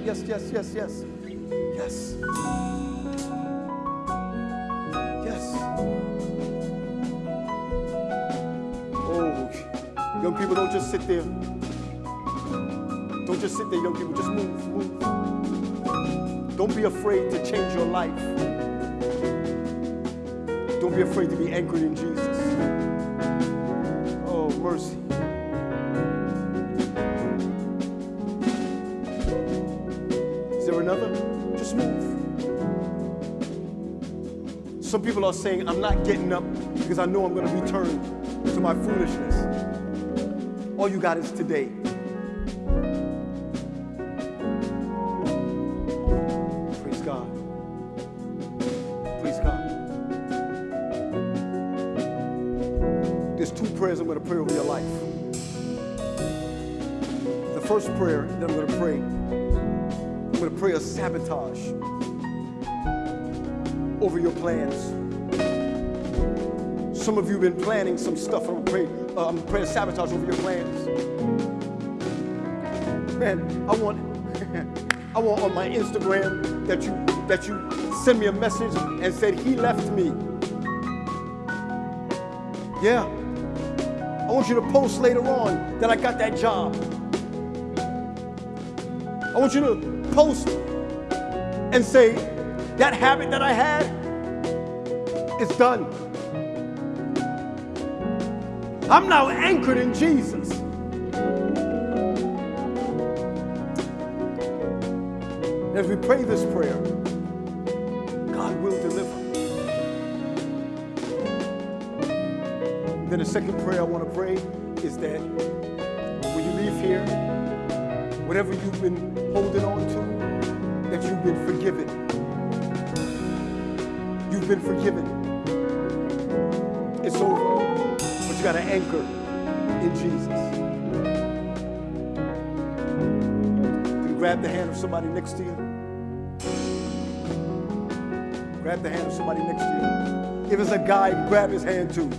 Yes. Yes, yes, yes, yes. Yes. Oh, young people, don't just sit there. Don't just sit there, young people. Just move, move. Don't be afraid to change your life. Don't be afraid to be anchored in Jesus. Oh, mercy. Just move. Some people are saying, I'm not getting up because I know I'm going to return to my foolishness. All you got is today. Sabotage over your plans. Some of you have been planning some stuff. I'm praying, uh, I'm going to pray a sabotage over your plans. Man, I want, I want on my Instagram that you that you send me a message and said he left me. Yeah. I want you to post later on that I got that job. I want you to post and say that habit that I had is done. I'm now anchored in Jesus. As we pray this prayer, God will deliver. Then the second prayer I want to pray is that when you leave here, whatever you've been holding on to, been forgiven. You've been forgiven. It's over, but you got to anchor in Jesus. You grab the hand of somebody next to you? Grab the hand of somebody next to you. If it's a guy, grab his hand too.